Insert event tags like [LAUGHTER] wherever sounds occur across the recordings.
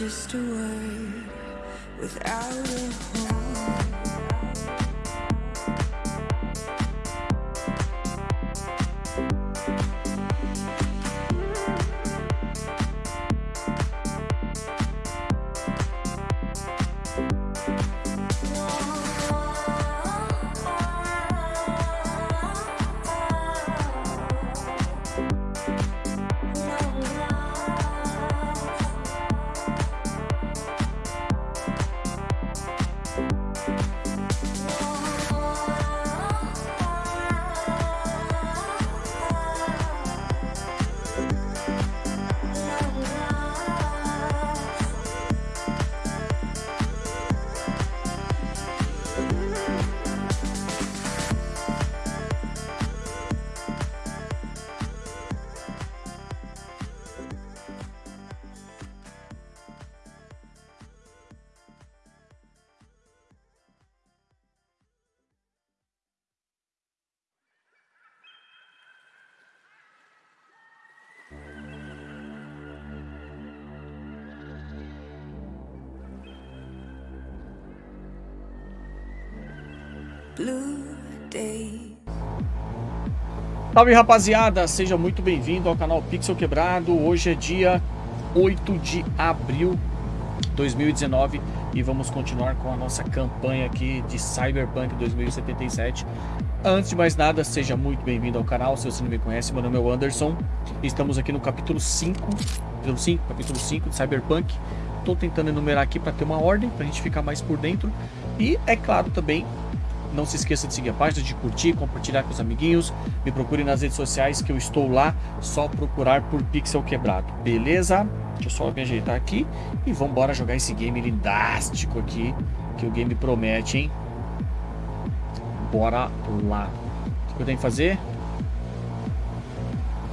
just a word without Salve rapaziada, seja muito bem-vindo ao canal Pixel Quebrado. Hoje é dia 8 de abril de 2019 e vamos continuar com a nossa campanha aqui de Cyberpunk 2077. Antes de mais nada, seja muito bem-vindo ao canal. Se você não me conhece, meu nome é Anderson. Estamos aqui no capítulo 5, capítulo 5, capítulo 5 de Cyberpunk. Estou tentando enumerar aqui para ter uma ordem, para a gente ficar mais por dentro. E, é claro, também não se esqueça de seguir a página, de curtir, compartilhar com os amiguinhos. Me procure nas redes sociais que eu estou lá. Só procurar por Pixel Quebrado, beleza? Deixa eu só me ajeitar aqui e vamos embora jogar esse game lindástico aqui que o game promete, hein? Bora lá. O que eu tenho que fazer?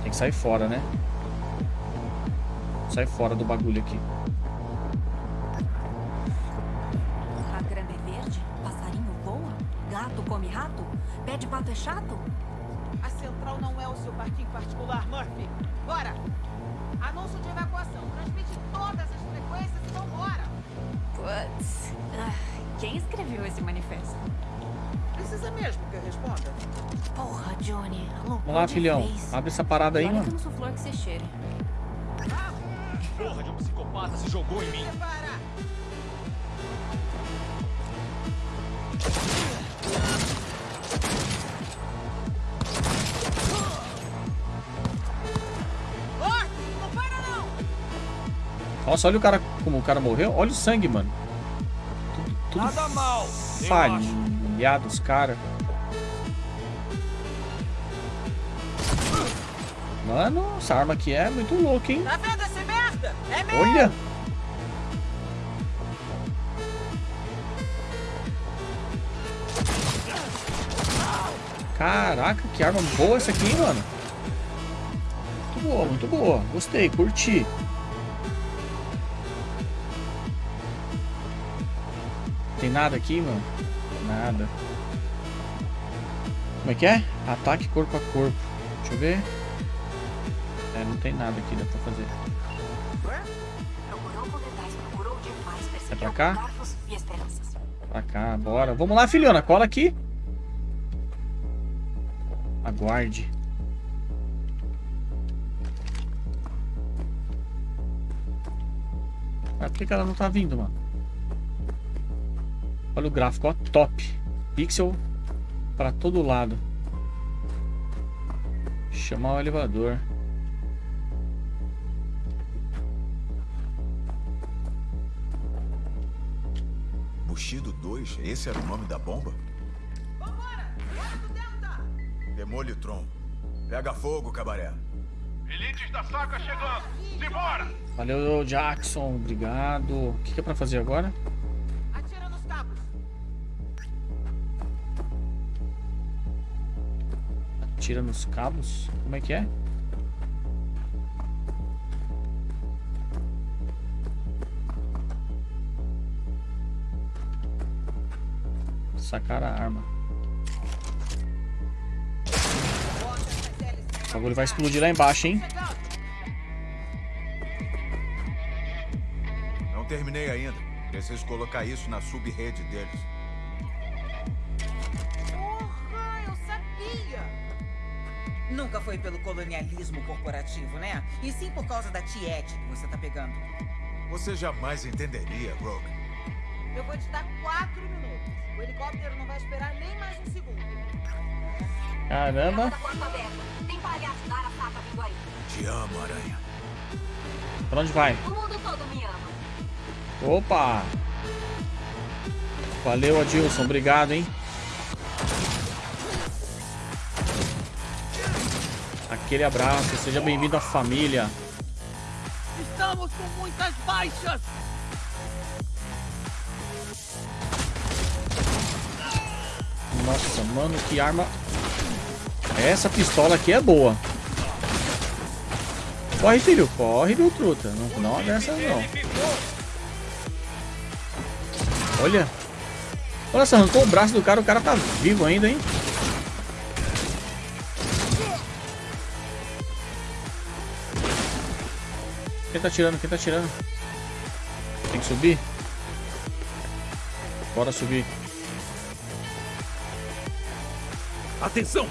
Tem que sair fora, né? Sai fora do bagulho aqui. Chato? A central não é o seu parquinho particular, Murphy. Bora! Anúncio de evacuação. Transmite todas as frequências e vambora. Putz. Ah, Quem escreveu esse manifesto? Precisa mesmo que eu responda? Porra, Johnny. Vamos lá, filhão. Abre essa parada aí, Olha que eu mano. não sou flor que você cheire. Porra de um psicopata se jogou em mim. Prepara! Nossa, olha o cara como o cara morreu. Olha o sangue, mano. Tudo, tudo Nada mal. falhado os caras. Mano, essa arma aqui é muito louca, hein? Tá vendo essa merda? É mesmo! Olha! Caraca, que arma boa essa aqui, hein, mano. Muito boa, muito boa. Gostei, curti. Tem nada aqui, mano? Nada. Como é que é? Ataque corpo a corpo. Deixa eu ver. É, não tem nada aqui, dá pra fazer. É pra cá? Pra cá, bora. Vamos lá, filhona. Cola aqui. Aguarde. Ah, por que ela não tá vindo, mano? Olha o gráfico, ó. Top. Pixel pra todo lado. Chamar o elevador. Bushido 2, esse era o nome da bomba? Vambora! Delta! Demolitron. Pega fogo, cabaré. Elites da saca chegando. Simbora! Valeu, Jackson. Obrigado. O que, que é pra fazer agora? Atira nos cabos? Como é que é? Sacar a arma. O bagulho vai explodir lá embaixo, hein? Não terminei ainda. Preciso colocar isso na sub-rede deles. Nunca foi pelo colonialismo corporativo, né? E sim por causa da tiete que você tá pegando. Você jamais entenderia, Rogue. Eu vou te dar quatro minutos. O helicóptero não vai esperar nem mais um segundo. Caramba. Aberta. Tem palhaço da Arasaka vindo aí. Te amo, Aranha. Pra onde vai? O mundo todo me ama. Opa! Valeu, Adilson. Obrigado, hein? Aquele abraço. Seja bem-vindo à família. Estamos com muitas baixas! Nossa, mano, que arma... Essa pistola aqui é boa. Corre, filho. Corre, meu truta. Não, não dessa, não. Olha. Olha só, arrancou o braço do cara. O cara tá vivo ainda, hein? Quem tá tirando? Quem tá tirando? Tem que subir? Bora subir. Atenção!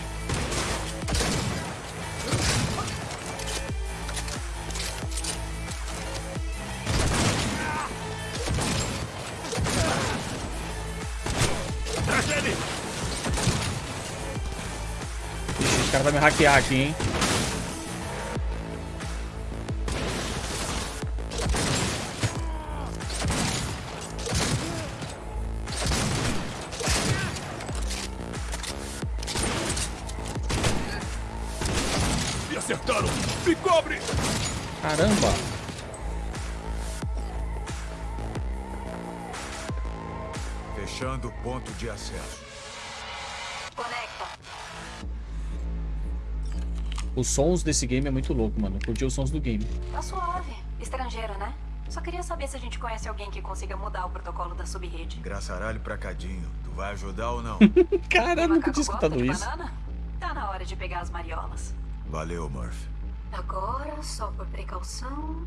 Ixi, esse cara vai me hackear aqui, hein? Os sons desse game é muito louco, mano. Eu curti os sons do game. Tá suave. Estrangeiro, né? Só queria saber se a gente conhece alguém que consiga mudar o protocolo da subrede. Graçaralho pra cadinho. Tu vai ajudar ou não? [LAUGHS] Cara, eu nunca tinha escutado isso. banana? Tá na hora de pegar as mariolas. Valeu, Murphy. Agora, só por precaução.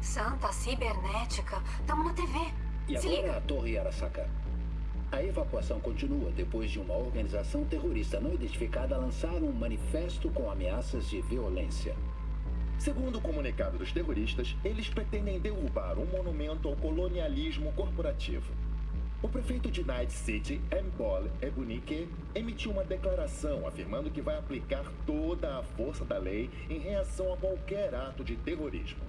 Santa cibernética. Tamo na TV. E Se agora liga. a Torre Arasaka. A evacuação continua depois de uma organização terrorista não identificada lançar um manifesto com ameaças de violência. Segundo o comunicado dos terroristas, eles pretendem derrubar um monumento ao colonialismo corporativo. O prefeito de Night City, Mbol Ebunike, emitiu uma declaração afirmando que vai aplicar toda a força da lei em reação a qualquer ato de terrorismo.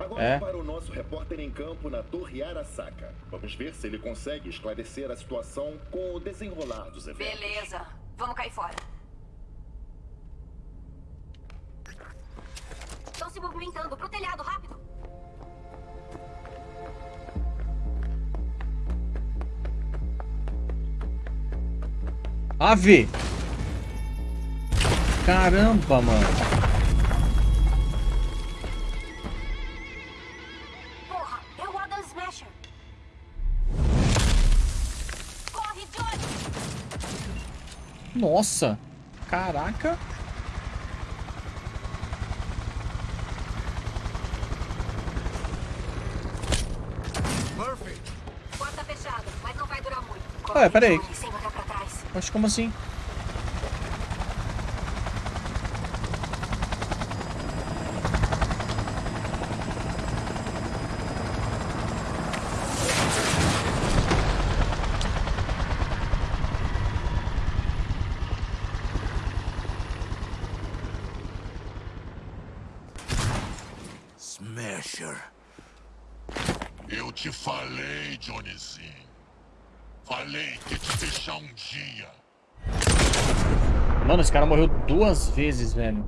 Agora É. para o nosso repórter em campo na Torre Arasaka. Vamos ver se ele consegue esclarecer a situação com o desenrolar dos eventos. Beleza. Vamos cair fora. Estão se movimentando. Pro telhado, rápido. Ave! Caramba, mano. Nossa! Caraca! Murphy! Porta fechada, mas não vai durar muito. Ué, peraí. Johnny, Sem olhar pra trás. Mas como assim? Smasher. Eu te falei, Johnnyzinho. Falei que ia te deixar um dia. Mano, esse cara morreu duas vezes, velho.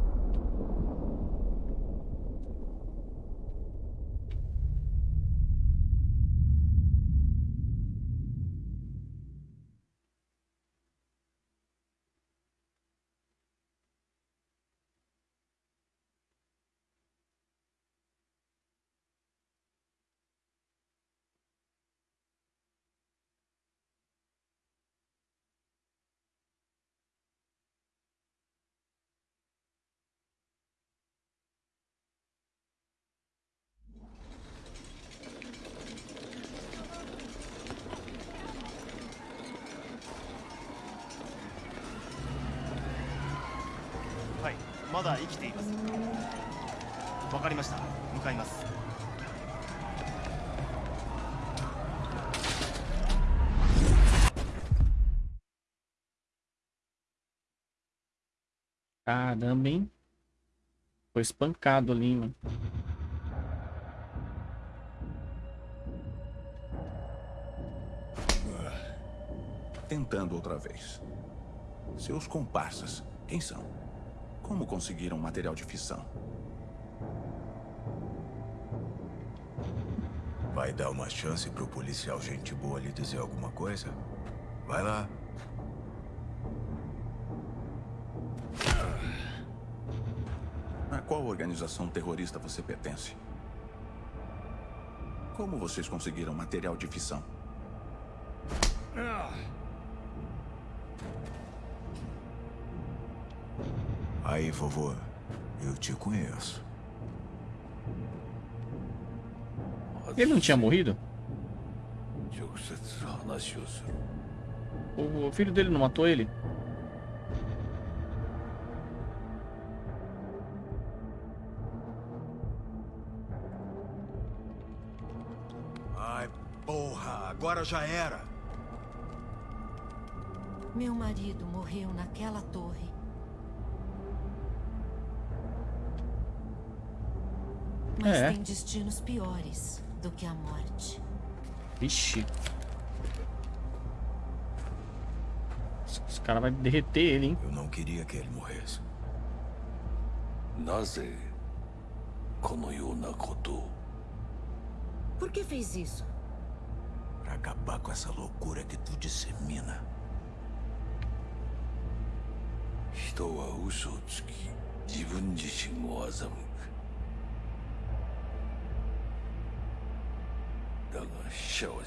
Caramba, hein? Foi espancado ali, mano. Tentando outra vez. Seus comparsas, quem são? Como conseguiram material de fissão? Vai dar uma chance pro policial gente boa lhe dizer alguma coisa? Vai lá. organização terrorista você pertence? Como vocês conseguiram material de fissão? Ah. Aí, vovô, eu te conheço. Ele não tinha morrido? O filho dele não matou ele? agora já era. Meu marido morreu naquela torre. Mas é. tem destinos piores do que a morte. Vixe. Os cara vai derreter ele, hein? Eu não queria que ele morresse. Naze. Por que fez isso? Pra acabar com essa loucura que tu dissemina. 人は嘘をつき自分自身を欺くだが死者は違う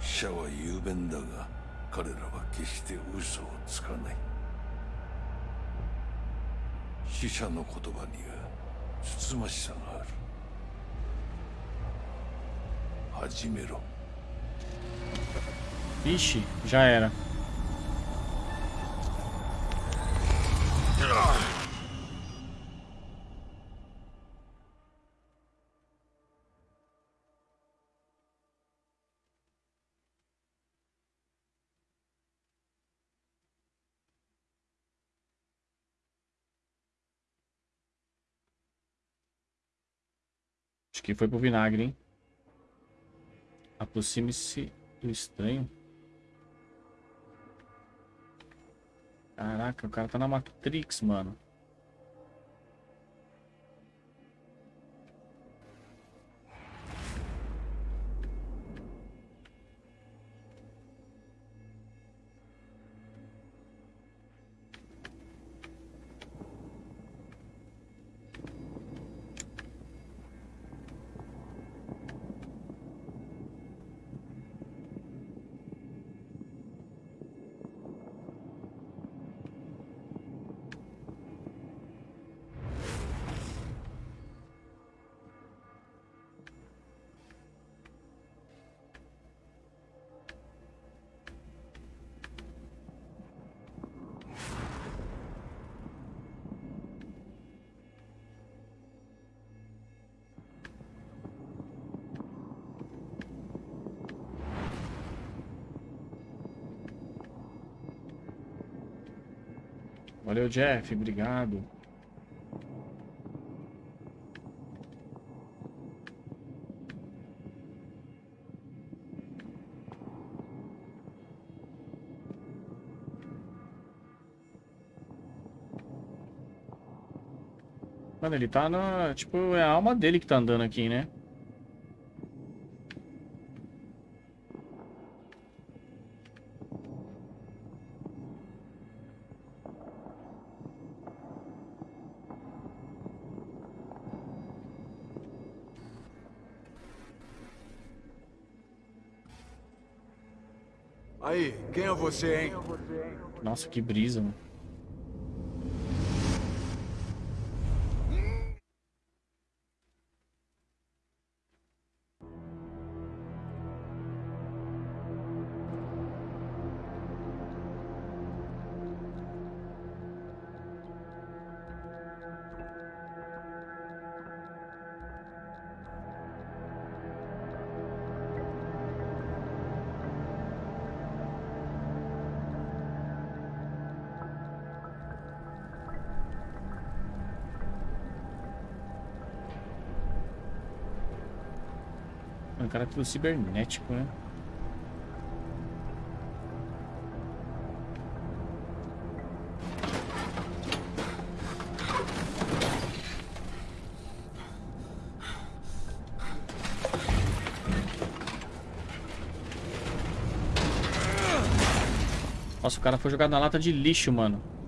死者は雄弁だが彼らは決して嘘をつかない死者の言葉にはつつましさがある Hajimero. Vixe, já era. Acho que foi pro vinagre, hein? Aproxime-se do estranho. Caraca, o cara tá na Matrix, mano. Valeu, Jeff. Obrigado. Mano, ele tá na. Tipo, é a alma dele que tá andando aqui, né? Aí, quem é você, hein? Nossa, que brisa, mano. Cara tudo cibernético, né? Nossa, o cara foi jogado na lata de lixo, mano.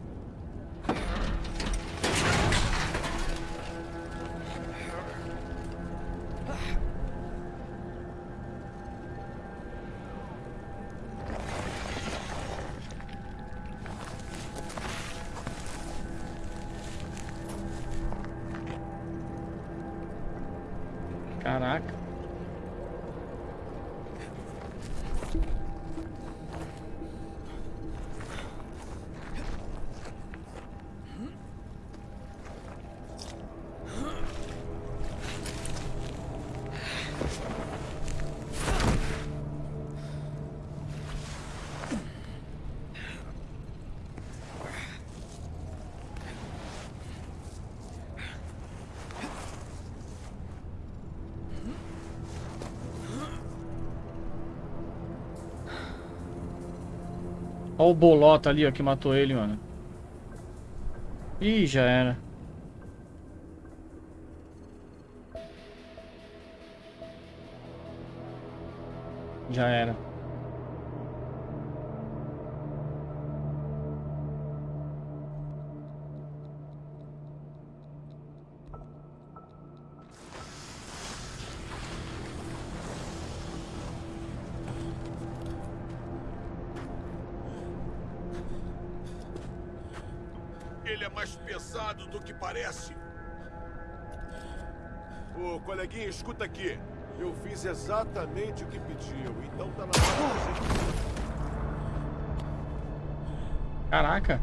Olha o bolota ali, ó, que matou ele, mano. Ih, já era. escuta aqui. Eu fiz exatamente o que pediu, então tá na hora. Caraca.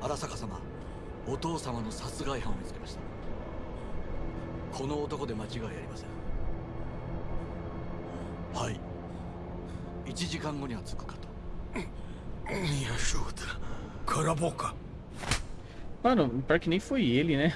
Arasaka sama, o tō sama no satsugai han o mitsukemashita. この男で間違いありませんはい1時間後には着くかと宮翔太空ぼうか Mano, pior que nem foi ele, né?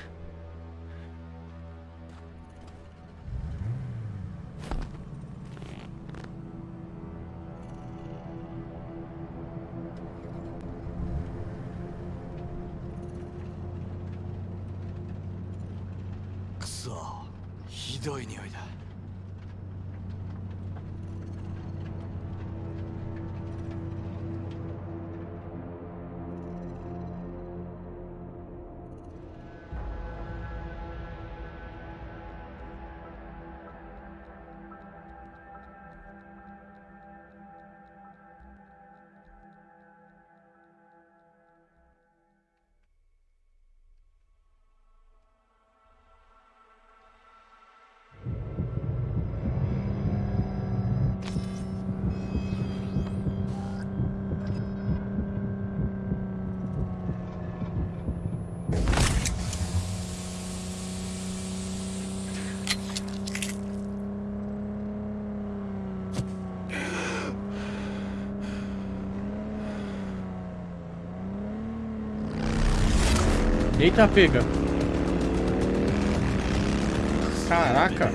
Eita, pega. Caraca.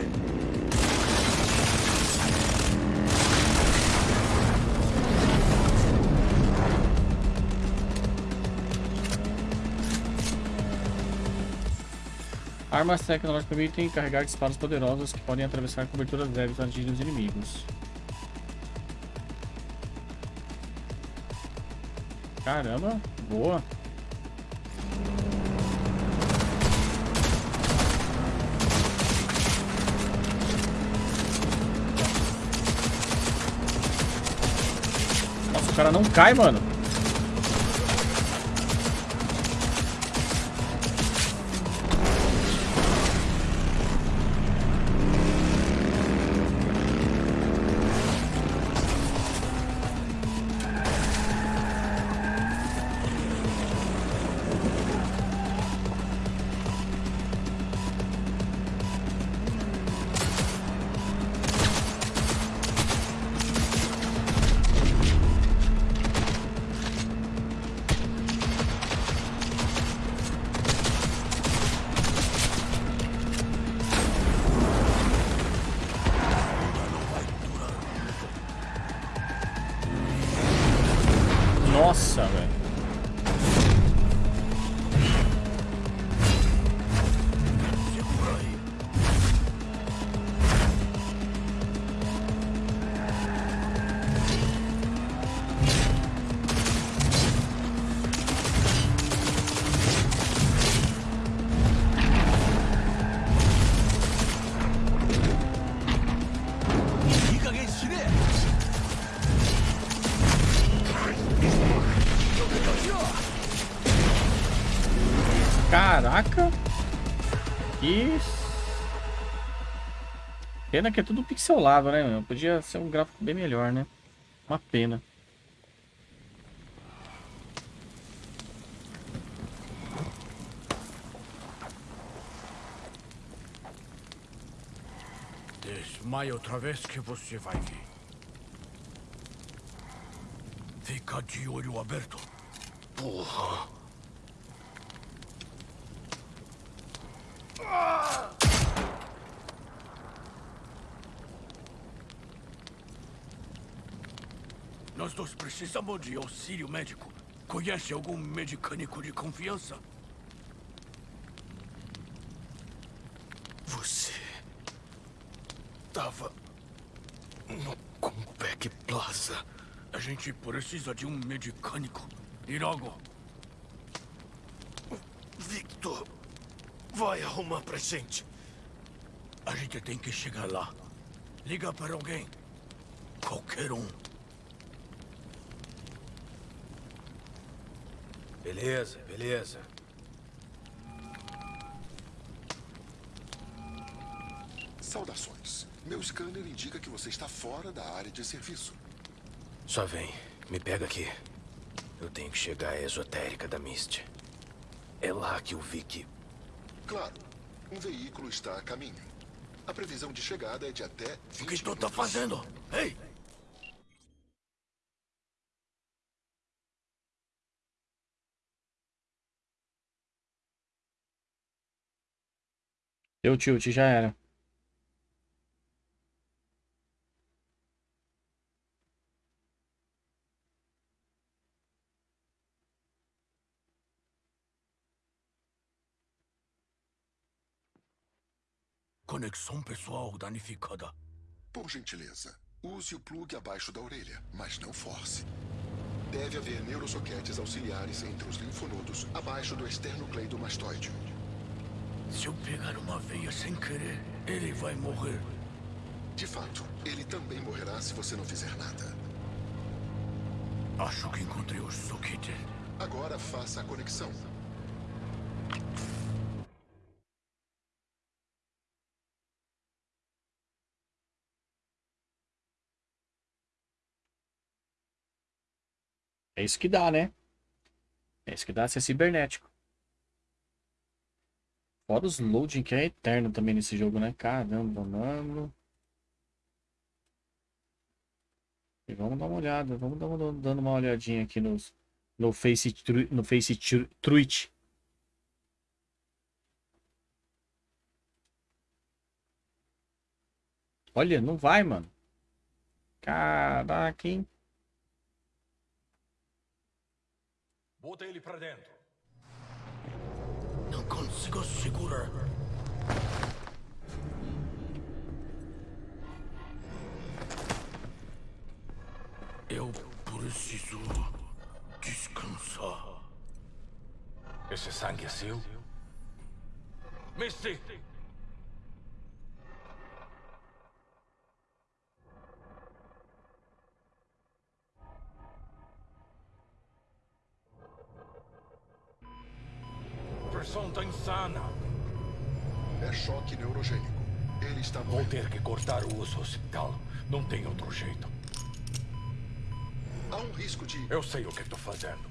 Armas tecnológicas permitem carregar disparos poderosos que podem atravessar coberturas leves antes dos inimigos. Caramba, boa. Cara não cai, mano. Pena que é tudo pixelado, né, meu? Podia ser um gráfico bem melhor, né? Uma pena. Desmaia outra vez que você vai ver. Fica de olho aberto. Porra! Nós dois precisamos de auxílio médico. Conhece algum medicânico de confiança? Você... Tava... No Compec Plaza. A gente precisa de um medicânico. E logo. Victor... Vai arrumar pra gente. A gente tem que chegar lá. Liga para alguém. Qualquer um. Beleza, beleza. Saudações. Meu scanner indica que você está fora da área de serviço. Só vem, me pega aqui. Eu tenho que chegar à esotérica da Mist. É lá que o Vicky. Claro. Um veículo está a caminho. A previsão de chegada é de até 20 O que tu tá fazendo? Ei! Deu tilt, já era. Conexão pessoal danificada. Por gentileza, use o plug abaixo da orelha, mas não force. Deve haver neurosoquetes auxiliares entre os linfonodos abaixo do esternocleidomastoide. Se eu pegar uma veia sem querer, ele vai morrer. De fato, ele também morrerá se você não fizer nada. Acho que encontrei o soquete. Agora faça a conexão. É isso que dá, né? É isso que dá ser cibernético. Fora os loading que é eterno também nesse jogo, né? Caramba, mano. E vamos dar uma olhada, vamos dar uma, dando uma olhadinha aqui nos, no Face, no face Truit. Olha, não vai, mano. Caraca, hein? Bota ele pra dentro. Consigo segurar. Eu preciso descansar. Esse sangue é seu? Misty! Tá insana. É choque neurogênico. Ele está Vou ter que cortar o uso hospital. Não tem outro jeito. Há um risco de. Eu sei o que estou fazendo.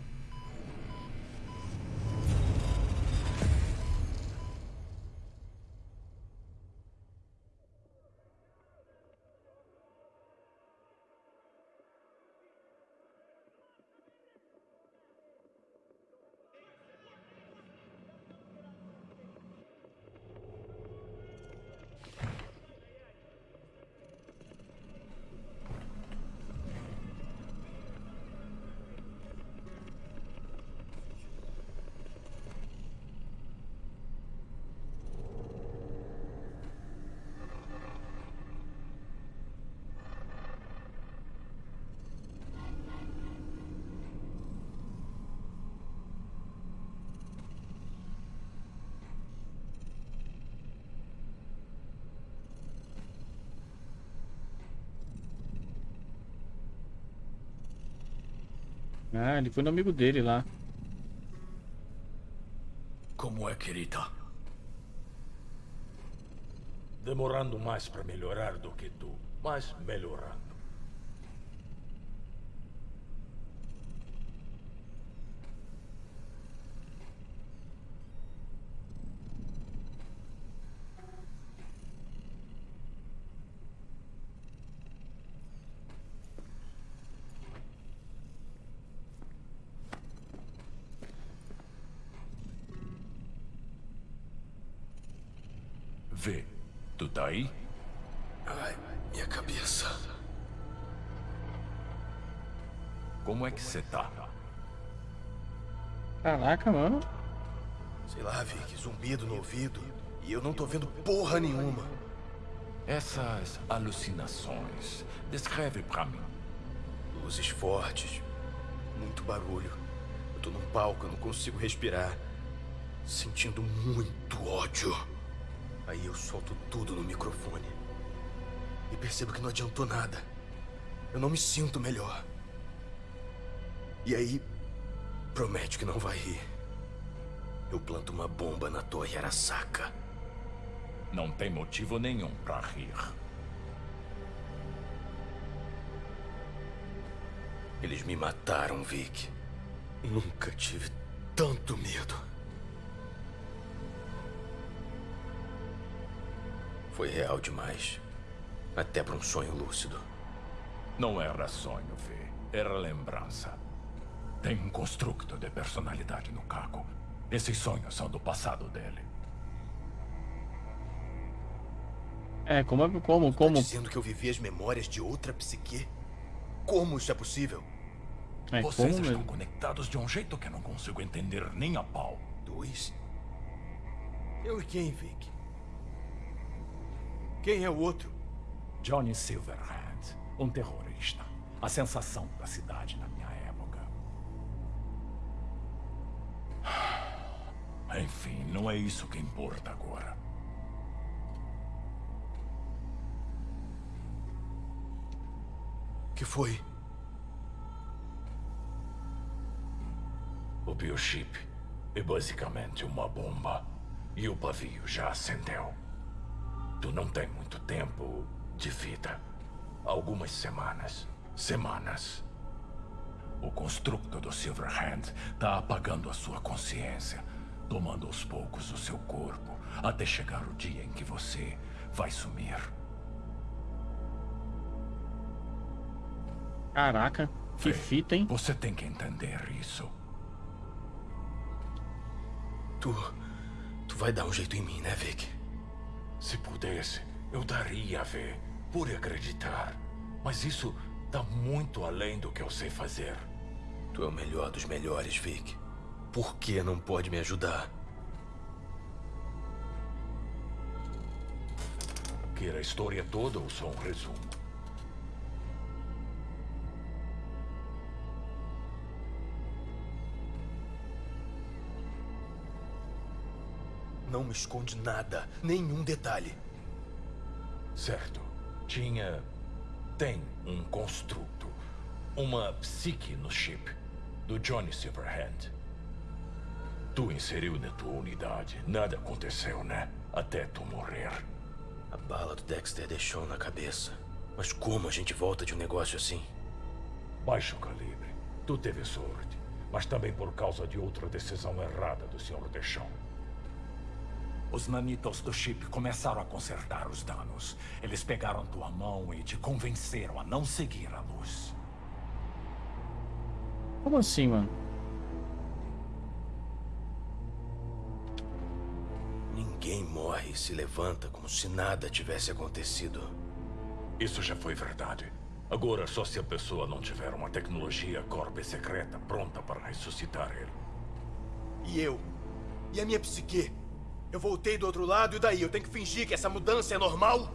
Ah, ele foi no amigo dele lá. Como é, querida? Demorando mais para melhorar do que tu, mas melhorando. Vê, tu tá aí? Ai, minha cabeça. Como é que você tá? Caraca, mano. Sei lá, Vic, zumbido no ouvido. E eu não tô vendo porra nenhuma. Essas alucinações, descreve pra mim. Luzes fortes, muito barulho. Eu tô num palco, eu não consigo respirar. Sentindo muito ódio. Aí eu solto tudo no microfone. E percebo que não adiantou nada. Eu não me sinto melhor. E aí, promete que não vai rir. Eu planto uma bomba na torre Arasaka. Não tem motivo nenhum pra rir. Eles me mataram, Vic. Nunca tive tanto medo. Foi real demais. Até para um sonho lúcido. Não era sonho, Vê. Era lembrança. Tem um construto de personalidade no Caco. Esses sonhos são do passado dele. É, como, é- como, como? Tá dizendo que eu vivi as memórias de outra psique? Como isso é possível? É, Vocês como estão mesmo? conectados de um jeito que eu não consigo entender nem a pau. Dois? Eu e quem, Vic? Quem é o outro? Johnny Silverhand, um terrorista. A sensação da cidade na minha Enfim, não é isso que importa agora. que foi? O biochip é basicamente uma bomba. E o pavio já acendeu. Tu não tem muito tempo de vida. Algumas semanas. Semanas. O construto do Silverhand está apagando a sua consciência, tomando aos poucos o seu corpo, até chegar o dia em que você vai sumir. Caraca, que Vê, fita, hein? Você tem que entender isso. Tu. Tu vai dar um jeito em mim, né, Vic? Se pudesse, eu daria a ver, por acreditar. Mas isso tá muito além do que eu sei fazer. Tu é o melhor dos melhores, Vic. Por que não pode me ajudar? Quer a história toda ou só um resumo? Não me esconde nada, nenhum detalhe. Certo. Tinha. Tem um construto. Uma psique no chip. Do Johnny Silverhand. Tu inseriu na tua unidade. Nada aconteceu, né? Até tu morrer. A bala do Dexter deixou na cabeça. Mas como a gente volta de um negócio assim? Baixo calibre. Tu teve sorte. Mas também por causa de outra decisão errada do Sr. Deschamps. Os nanitos do chip começaram a consertar os danos. Eles pegaram tua mão e te convenceram a não seguir a luz. Como assim, mano? Ninguém morre e se levanta como se nada tivesse acontecido. Isso já foi verdade. Agora, só se a pessoa não tiver uma tecnologia corpe secreta pronta para ressuscitar ele. E eu? E a minha psique? Eu voltei do outro lado e daí? Eu tenho que fingir que essa mudança é normal?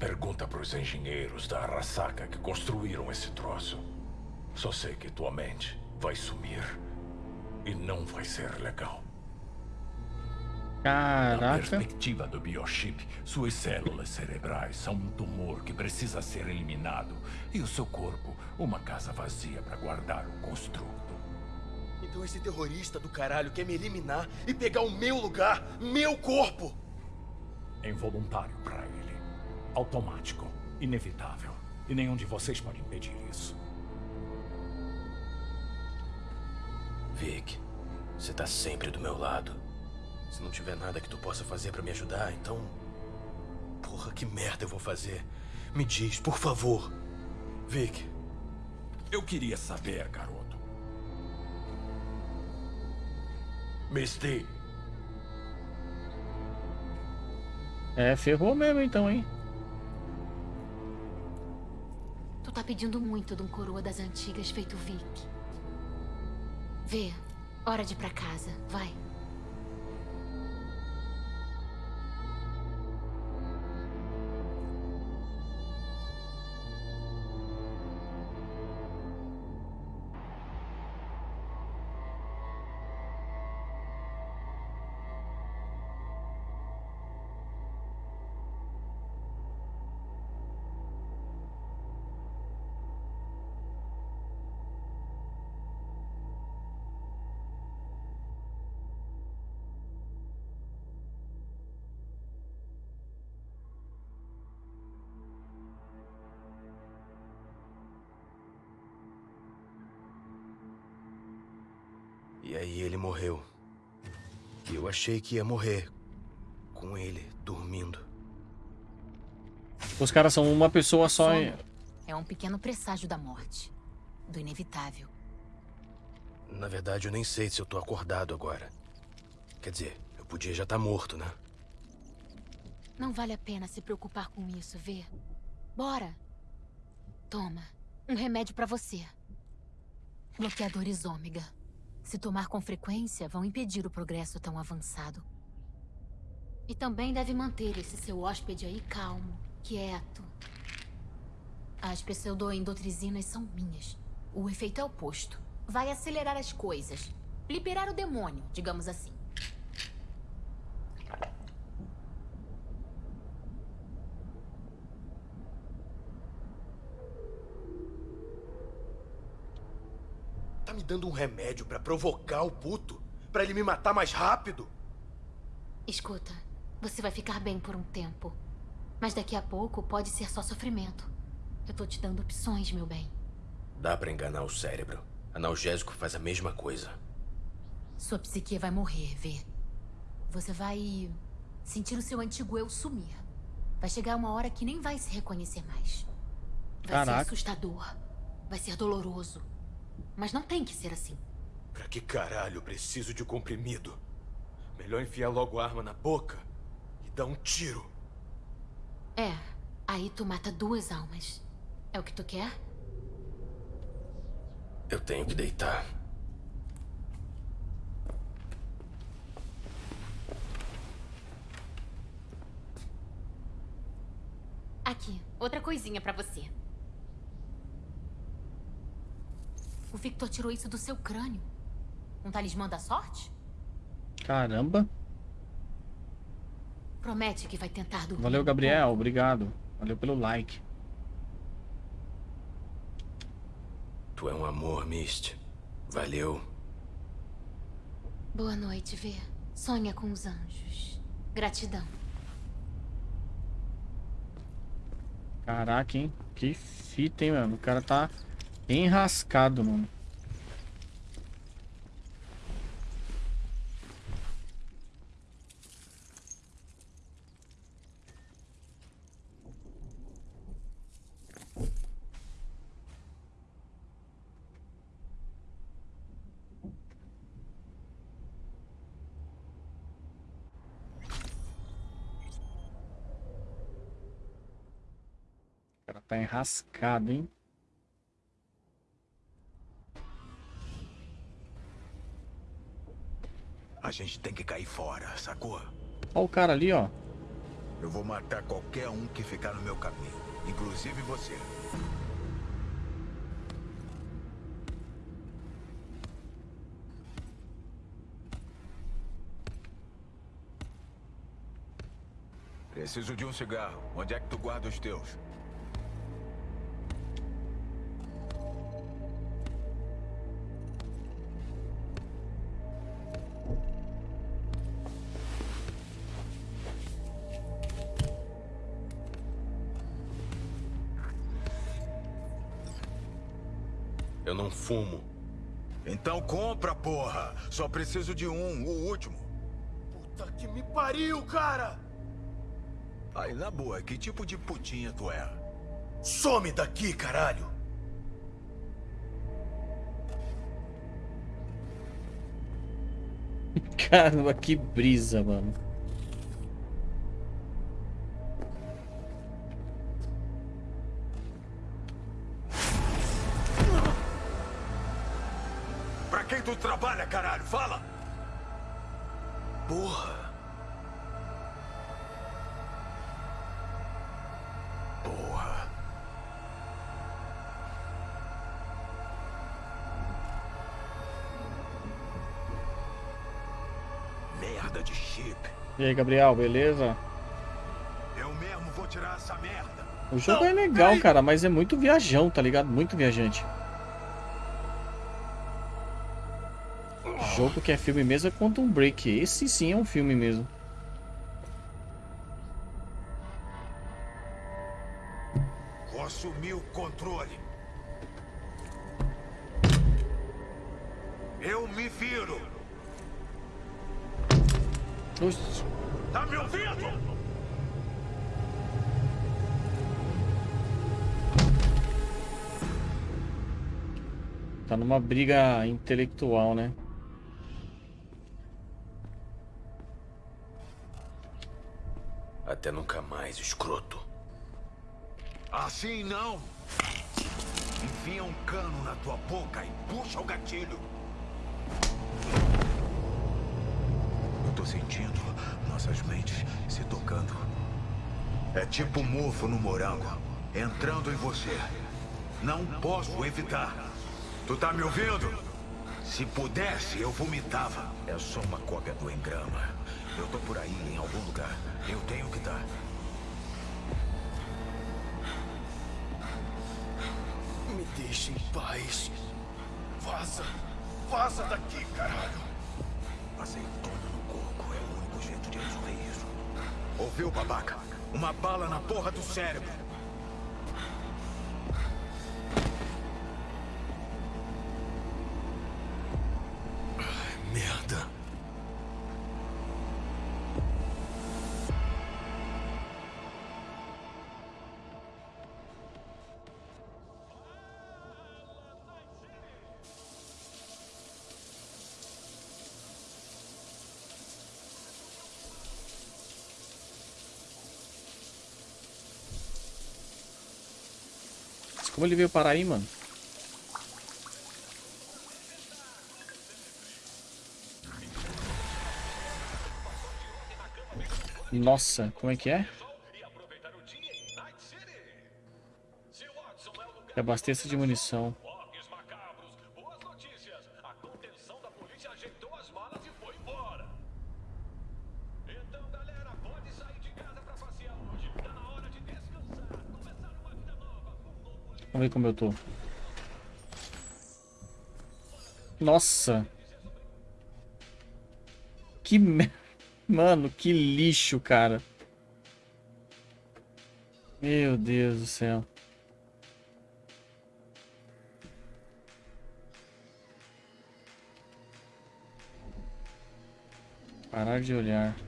Pergunta para os engenheiros da Arasaka que construíram esse troço. Só sei que tua mente vai sumir. E não vai ser legal. Na Caraca. perspectiva do biochip, suas células cerebrais são um tumor que precisa ser eliminado. E o seu corpo, uma casa vazia para guardar o construto. Então esse terrorista do caralho quer me eliminar e pegar o meu lugar, meu corpo. É involuntário para ele. Automático. Inevitável. E nenhum de vocês pode impedir isso. Vic, você tá sempre do meu lado. Se não tiver nada que tu possa fazer pra me ajudar, então... Porra, que merda eu vou fazer? Me diz, por favor. Vic. Eu queria saber, garoto. Misty, É, ferrou mesmo então, hein? Tu tá pedindo muito de um coroa das antigas feito Vic. Vê, hora de ir pra casa, vai. Aí ele morreu. E eu achei que ia morrer. Com ele, dormindo. Os caras são uma pessoa só. hein? É um pequeno presságio da morte. Do inevitável. Na verdade, eu nem sei se eu tô acordado agora. Quer dizer, eu podia já estar morto, né? Não vale a pena se preocupar com isso, vê? Bora. Toma, um remédio pra você. Bloqueadores ômega. Se tomar com frequência, vão impedir o progresso tão avançado. E também deve manter esse seu hóspede aí calmo, quieto. As pseudoendotrizinas são minhas. O efeito é oposto. Vai acelerar as coisas. Liberar o demônio, digamos assim. Dando um remédio pra provocar o puto? Pra ele me matar mais rápido? Escuta, você vai ficar bem por um tempo. Mas daqui a pouco pode ser só sofrimento. Eu tô te dando opções, meu bem. Dá pra enganar o cérebro. Analgésico faz a mesma coisa. Sua psique vai morrer, vê. Você vai sentir o seu antigo eu sumir. Vai chegar uma hora que nem vai se reconhecer mais. Vai Caraca. ser assustador. Vai ser doloroso. Mas não tem que ser assim. Pra que caralho eu preciso de um comprimido? Melhor enfiar logo a arma na boca e dar um tiro. É, aí tu mata duas almas. É o que tu quer? Eu tenho que deitar. Aqui, outra coisinha pra você. O Victor tirou isso do seu crânio. Um talismã da sorte? Caramba. Promete que vai tentar dormir. Valeu, um Gabriel. Obrigado. Valeu pelo like. Tu é um amor, Mist. Valeu. Boa noite, Vê. Sonha com os anjos. Gratidão. Caraca, hein? Que fita, hein, mano? O cara tá enrascado, mano. Cara tá enrascado, hein? A gente tem que cair fora, sacou? Ó o cara ali, ó. Eu vou matar qualquer um que ficar no meu caminho, inclusive você. Preciso de um cigarro. Onde é que tu guarda os teus? Só preciso de um, o último. Puta que me pariu, cara! Aí, na boa, que tipo de putinha tu é? Some daqui, caralho! [LAUGHS] Caramba, que brisa, mano. E aí, Gabriel, beleza? Eu mesmo vou tirar essa merda. O jogo é legal, cara, mas é muito viajão, tá ligado? Muito viajante. Jogo que é filme mesmo é Quantum Break. Esse sim é um filme mesmo. Briga intelectual, né? Até nunca mais, escroto. Assim não. Enfia um cano na tua boca e puxa o gatilho. Eu tô sentindo nossas mentes se tocando. É tipo mofo no morango, entrando em você. Não posso evitar. Tu tá me ouvindo? Se pudesse, eu vomitava. É só uma cópia do engrama. Eu tô por aí, em algum lugar. Eu tenho que estar. Me deixa em paz. Vaza! Vaza daqui, caralho! Azeitona no coco é o único jeito de resolver isso. Ouviu, babaca? Uma bala na porra do cérebro. Como ele veio parar aí, mano? Nossa, como é que é? Abasteça de munição. Ver como eu tô. Nossa. Que. Mano, que lixo, cara. Meu Deus do céu. Parar de olhar.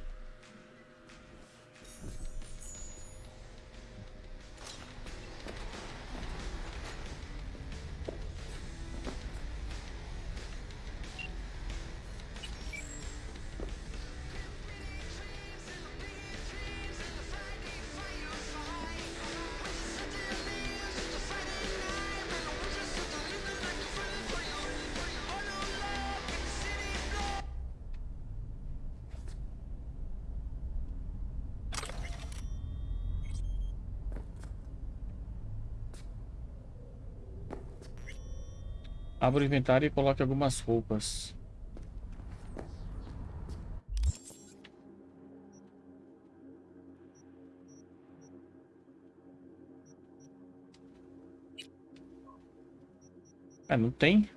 Abra o inventário e coloque algumas roupas. É, não tem?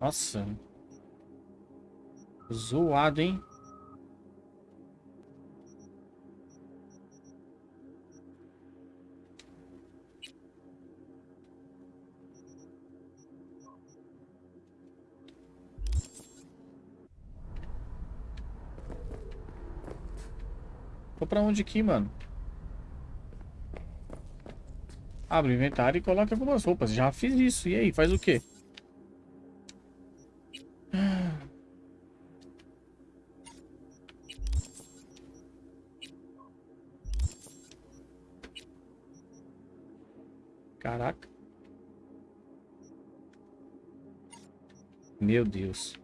Nossa. Zoado, hein? Tô pra onde aqui, mano? Abre o inventário e coloca algumas roupas. Já fiz isso. E aí, faz o quê? Caraca. Meu Deus.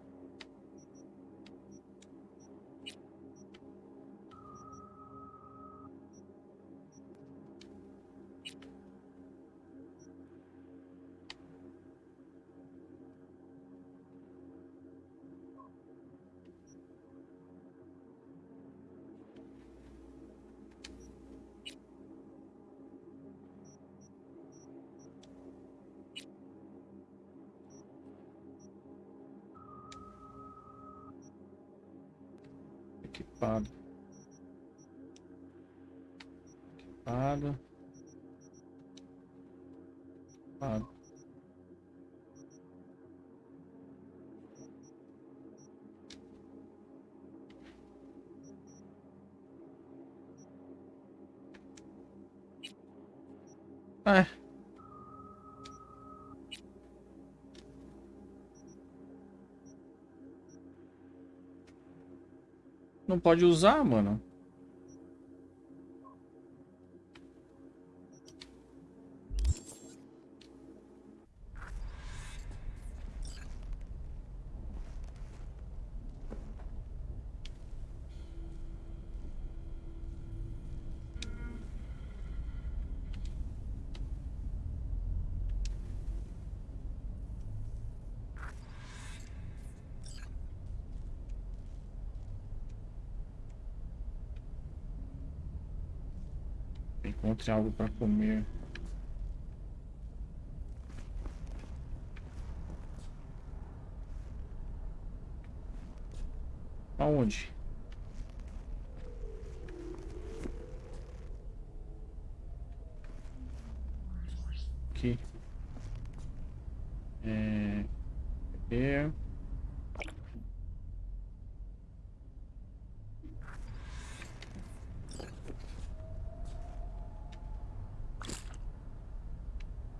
É. Não pode usar, mano. Encontre algo para comer. Aonde? Aqui. É... Beber.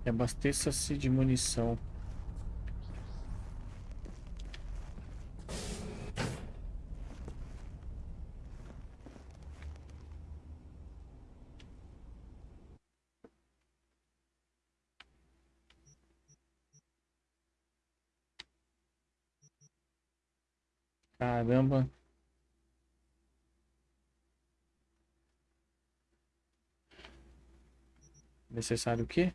E abasteça-se de munição. Caramba. Necessário o quê?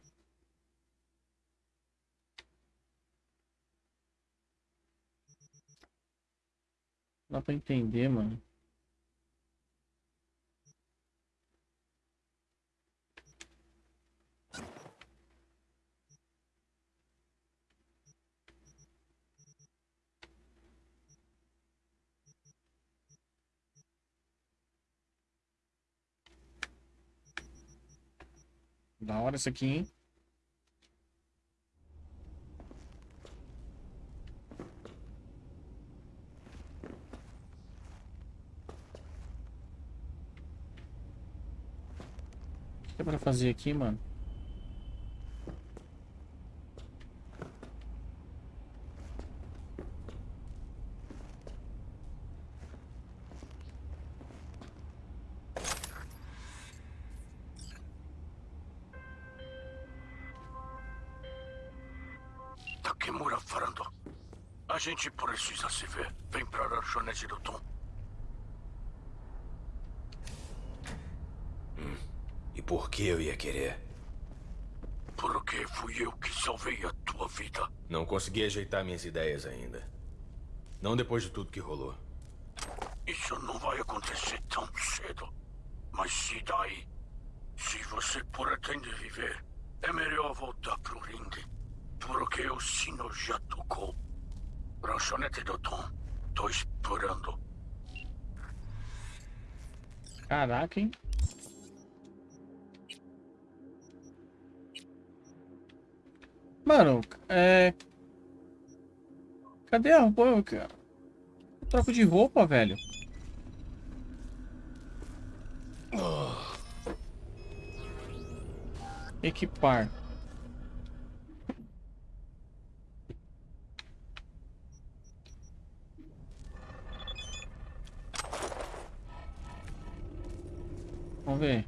Pra entender, mano. Da hora isso aqui, hein? Que é pra fazer aqui, mano? Consegui ajeitar minhas ideias ainda. Não depois de tudo que rolou. Isso não vai acontecer tão cedo. Mas se daí, se você pretende viver, é melhor voltar pro ringue. Porque o sino já tocou. Lanchonete do Tom. Tô esperando. Caraca, hein? Cadê a roupa. Eu troco de roupa, velho. Equipar. Vamos ver.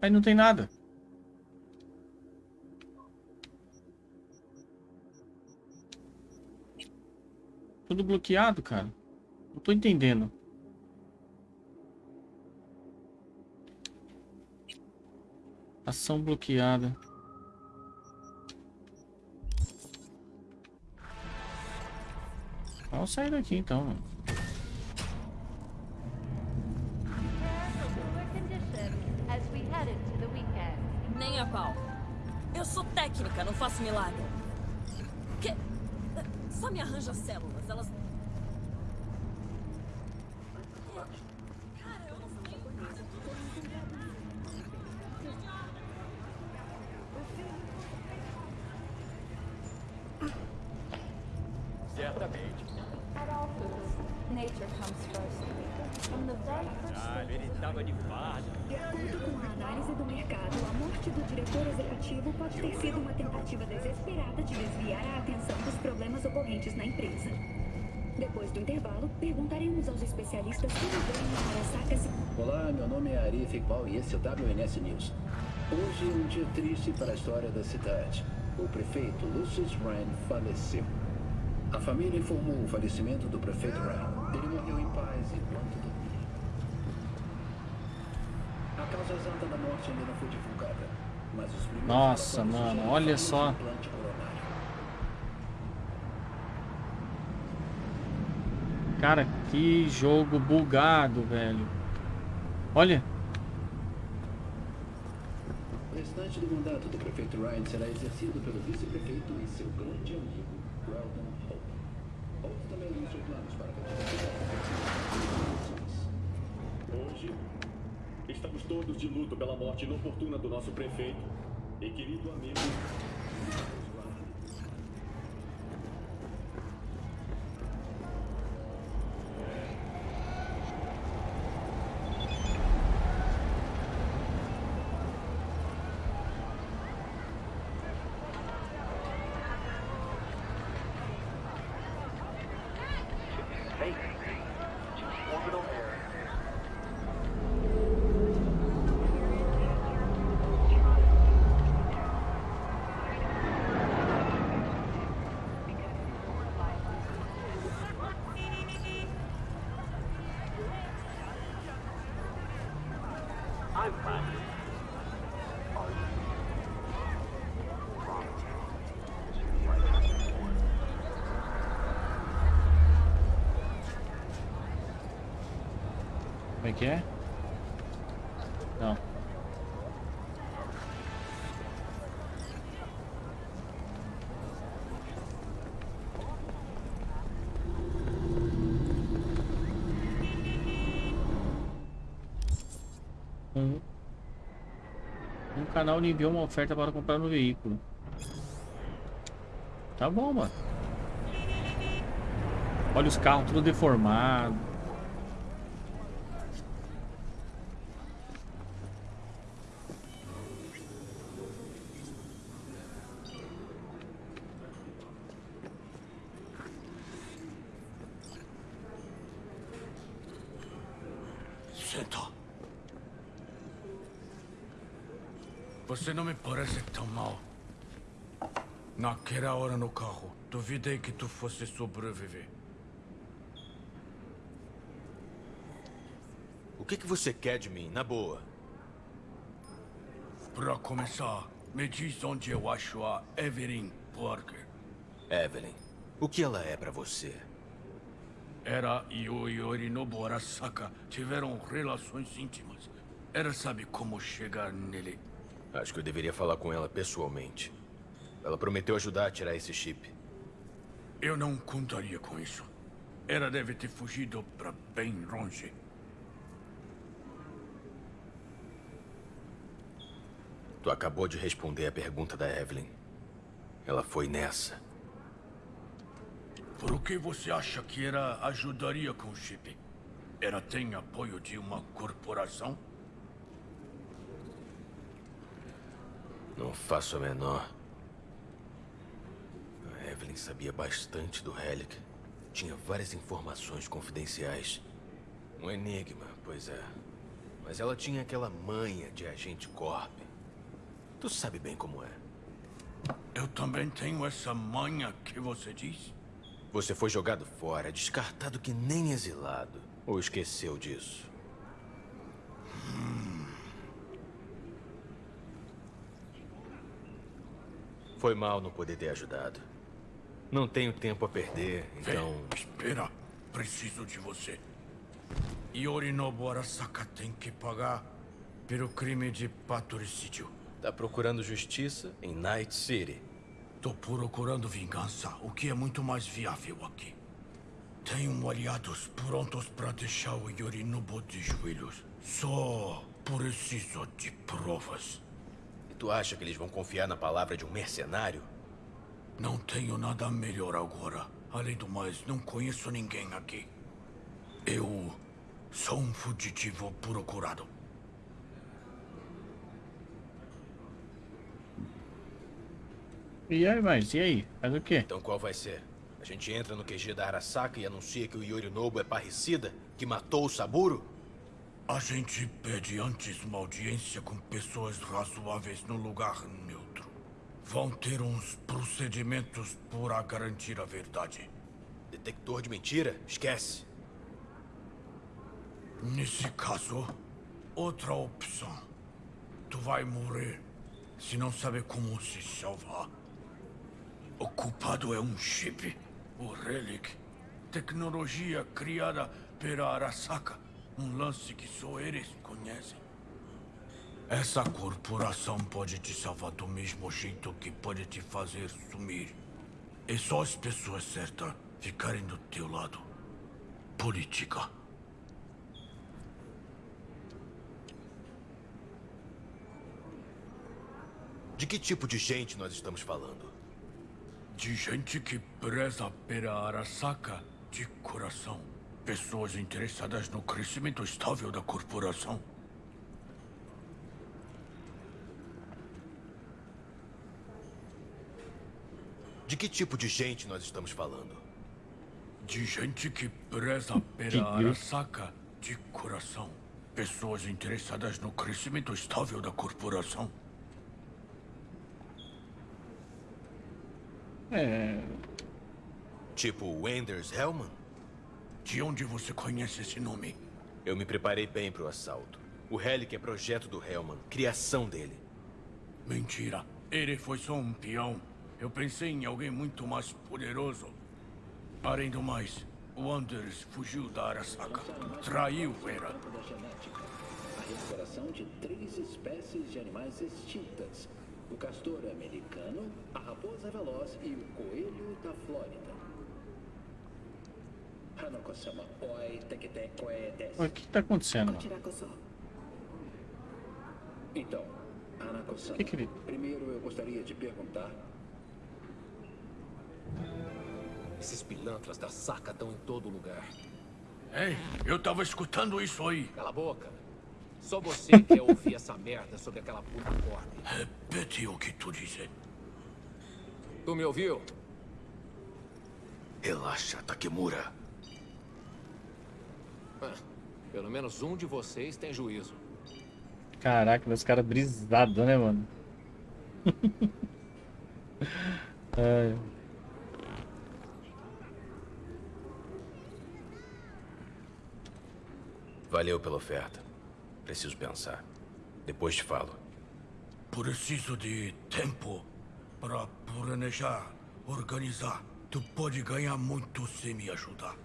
Aí não tem nada. Tudo bloqueado, cara. Não tô entendendo. Ação bloqueada. Vamos sair daqui então. Nem a pau. Eu sou técnica, não faço milagre. Me arranja células, elas... Certamente. At all foods, nature comes first. Ah, ele tava de farda. De acordo com a análise do mercado, a morte do diretor executivo pode ter sido uma tentativa desesperada de desviar a atenção dos problemas ocorrentes na empresa. Depois do intervalo, perguntaremos aos especialistas como veem Arasaka se... Olá, meu nome é Arif Iqbal e esse é o WNS News. Hoje é um dia triste para a história da cidade. O prefeito Lucius Ryan faleceu. A família informou o falecimento do prefeito Ryan. Morreu em paz enquanto dormia. A causa exata da morte ainda não foi divulgada, mas os primeiros Nossa, mano, olha só. Cara, que jogo bugado, velho. Olha. O restante do mandato do prefeito Ryan será exercido pelo vice-prefeito e seu grande amigo, Weldon Hope. Hope também anunciou planos para a candidatura Hoje, estamos todos de luto pela morte inoportuna do nosso prefeito e querido amigo. I'm fine. Como é que é? Não. Um, um canal lhe enviou uma oferta para comprar no veículo. Tá bom, mano. Olha os carros tudo deformado. Você não me parece tão mal. Naquela hora no carro, duvidei que tu fosse sobreviver. O que, que você quer de mim, na boa? Pra começar, me diz onde eu acho a Evelyn Parker. Evelyn, o que ela é pra você? Era e o Yorinobu Arasaka tiveram relações íntimas. Ela sabe como chegar nele. Acho que eu deveria falar com ela pessoalmente. Ela prometeu ajudar a tirar esse chip. Eu não contaria com isso. Ela deve ter fugido pra bem longe. Tu acabou de responder a pergunta da Evelyn. Ela foi nessa. Por que você acha que ela ajudaria com o chip? Ela tem apoio de uma corporação? Não faço a menor. A Evelyn sabia bastante do Relic. Tinha várias informações confidenciais. Um enigma, pois é. Mas ela tinha aquela manha de agente corp. Tu sabe bem como é. Eu também tenho essa manha que você diz? Você foi jogado fora, descartado que nem exilado. Ou esqueceu disso? Foi mal não poder ter ajudado. Não tenho tempo a perder, então... Vem, espera. Preciso de você. Yorinobu Arasaka tem que pagar pelo crime de patricídio. Tá procurando justiça em Night City. Tô procurando vingança, o que é muito mais viável aqui. Tenho aliados prontos para deixar o Yorinobu de joelhos. Só preciso de provas. Tu acha que eles vão confiar na palavra de um mercenário? Não tenho nada melhor agora. Além do mais, não conheço ninguém aqui. Eu sou um fugitivo procurado. E aí, mas e aí? Faz o quê? Então qual vai ser? A gente entra no QG da Arasaka e anuncia que o Yorinobu é parricida? Que matou o Saburo? A gente pede antes uma audiência com pessoas razoáveis no lugar neutro. Vão ter uns procedimentos para garantir a verdade. Detector de mentira? Esquece. Nesse caso, outra opção. Tu vai morrer se não saber como se salvar. O culpado é um chip, o Relic. Tecnologia criada pela Arasaka. Um lance que só eles conhecem. Essa corporação pode te salvar do mesmo jeito que pode te fazer sumir. É só as pessoas certas ficarem do teu lado. Política. De que tipo de gente nós estamos falando? De gente que preza pela Arasaka de coração. Pessoas interessadas no crescimento estável da corporação. De que tipo de gente nós estamos falando? De gente que preza pela Arasaka de coração. Pessoas interessadas no crescimento estável da corporação. É. Tipo Wenders Hellman? De onde você conhece esse nome? Eu me preparei bem para o assalto. O Relic é projeto do Hellman, criação dele. Mentira. Ele foi só um peão. Eu pensei em alguém muito mais poderoso. Além do mais, o Anders fugiu da Arasaka. Traiu Vera. A recuperação de três espécies de animais extintas. O castor americano, a raposa veloz e o coelho da Flórida. O que tá acontecendo? Então, Hanako-sama, Que que ele- primeiro eu gostaria de perguntar... Esses pilantras da saca estão em todo lugar. Ei, eu tava escutando isso aí. Cala a boca. Só você quer ouvir essa merda sobre aquela puta corp. Repete o que tu disse. Tu me ouviu? Relaxa, Takemura. Pelo menos um de vocês tem juízo. Caraca, os caras brisados, né, mano? [LAUGHS] Ai. Valeu pela oferta. Preciso pensar. Depois te falo. Preciso de tempo para planejar, organizar. Tu pode ganhar muito se me ajudar.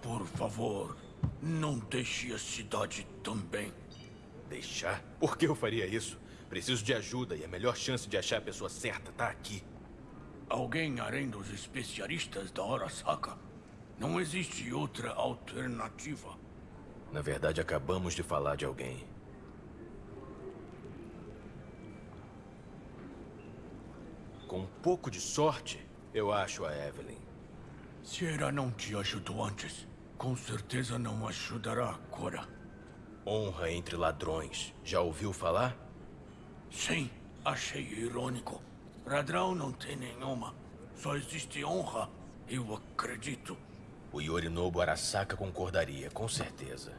Por favor, não deixe a cidade também. Deixar? Por que eu faria isso? Preciso de ajuda e a melhor chance de achar a pessoa certa tá aqui. Alguém além dos especialistas da Arasaka? Não existe outra alternativa. Na verdade, acabamos de falar de alguém. Com um pouco de sorte, eu acho a Evelyn. Se ela não te ajudou antes, com certeza não ajudará agora. Honra entre ladrões. Já ouviu falar? Sim, achei irônico. Ladrão não tem nenhuma. Só existe honra. Eu acredito. O Yorinobu Arasaka concordaria, com certeza.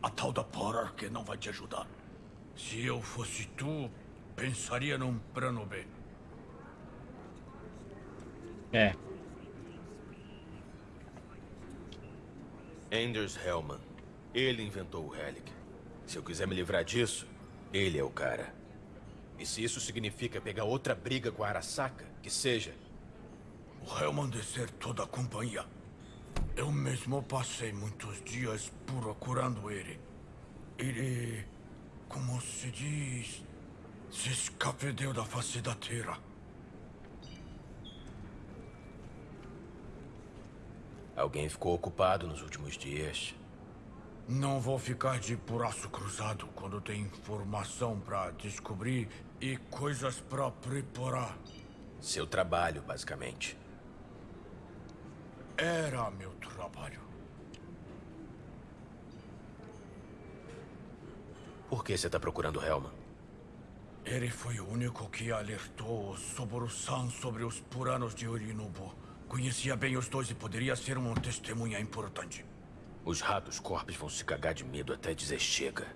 A tal da que não vai te ajudar. Se eu fosse tu, pensaria num plano B. É. Anders Hellman. Ele inventou o Relic. Se eu quiser me livrar disso, ele é o cara. E se isso significa pegar outra briga com a Arasaka, que seja. O Hellman desertou da companhia. Eu mesmo passei muitos dias procurando ele. Ele, como se diz, se escapedeu da face da Terra. Alguém ficou ocupado nos últimos dias. Não vou ficar de braço cruzado quando tem informação para descobrir e coisas para preparar. Seu trabalho, basicamente. Era meu trabalho. Por que você está procurando Helman? Ele foi o único que alertou Soboro-san sobre os puranos de Orinobu. Conhecia bem os dois e poderia ser uma testemunha importante. Os ratos corpos vão se cagar de medo até dizer chega.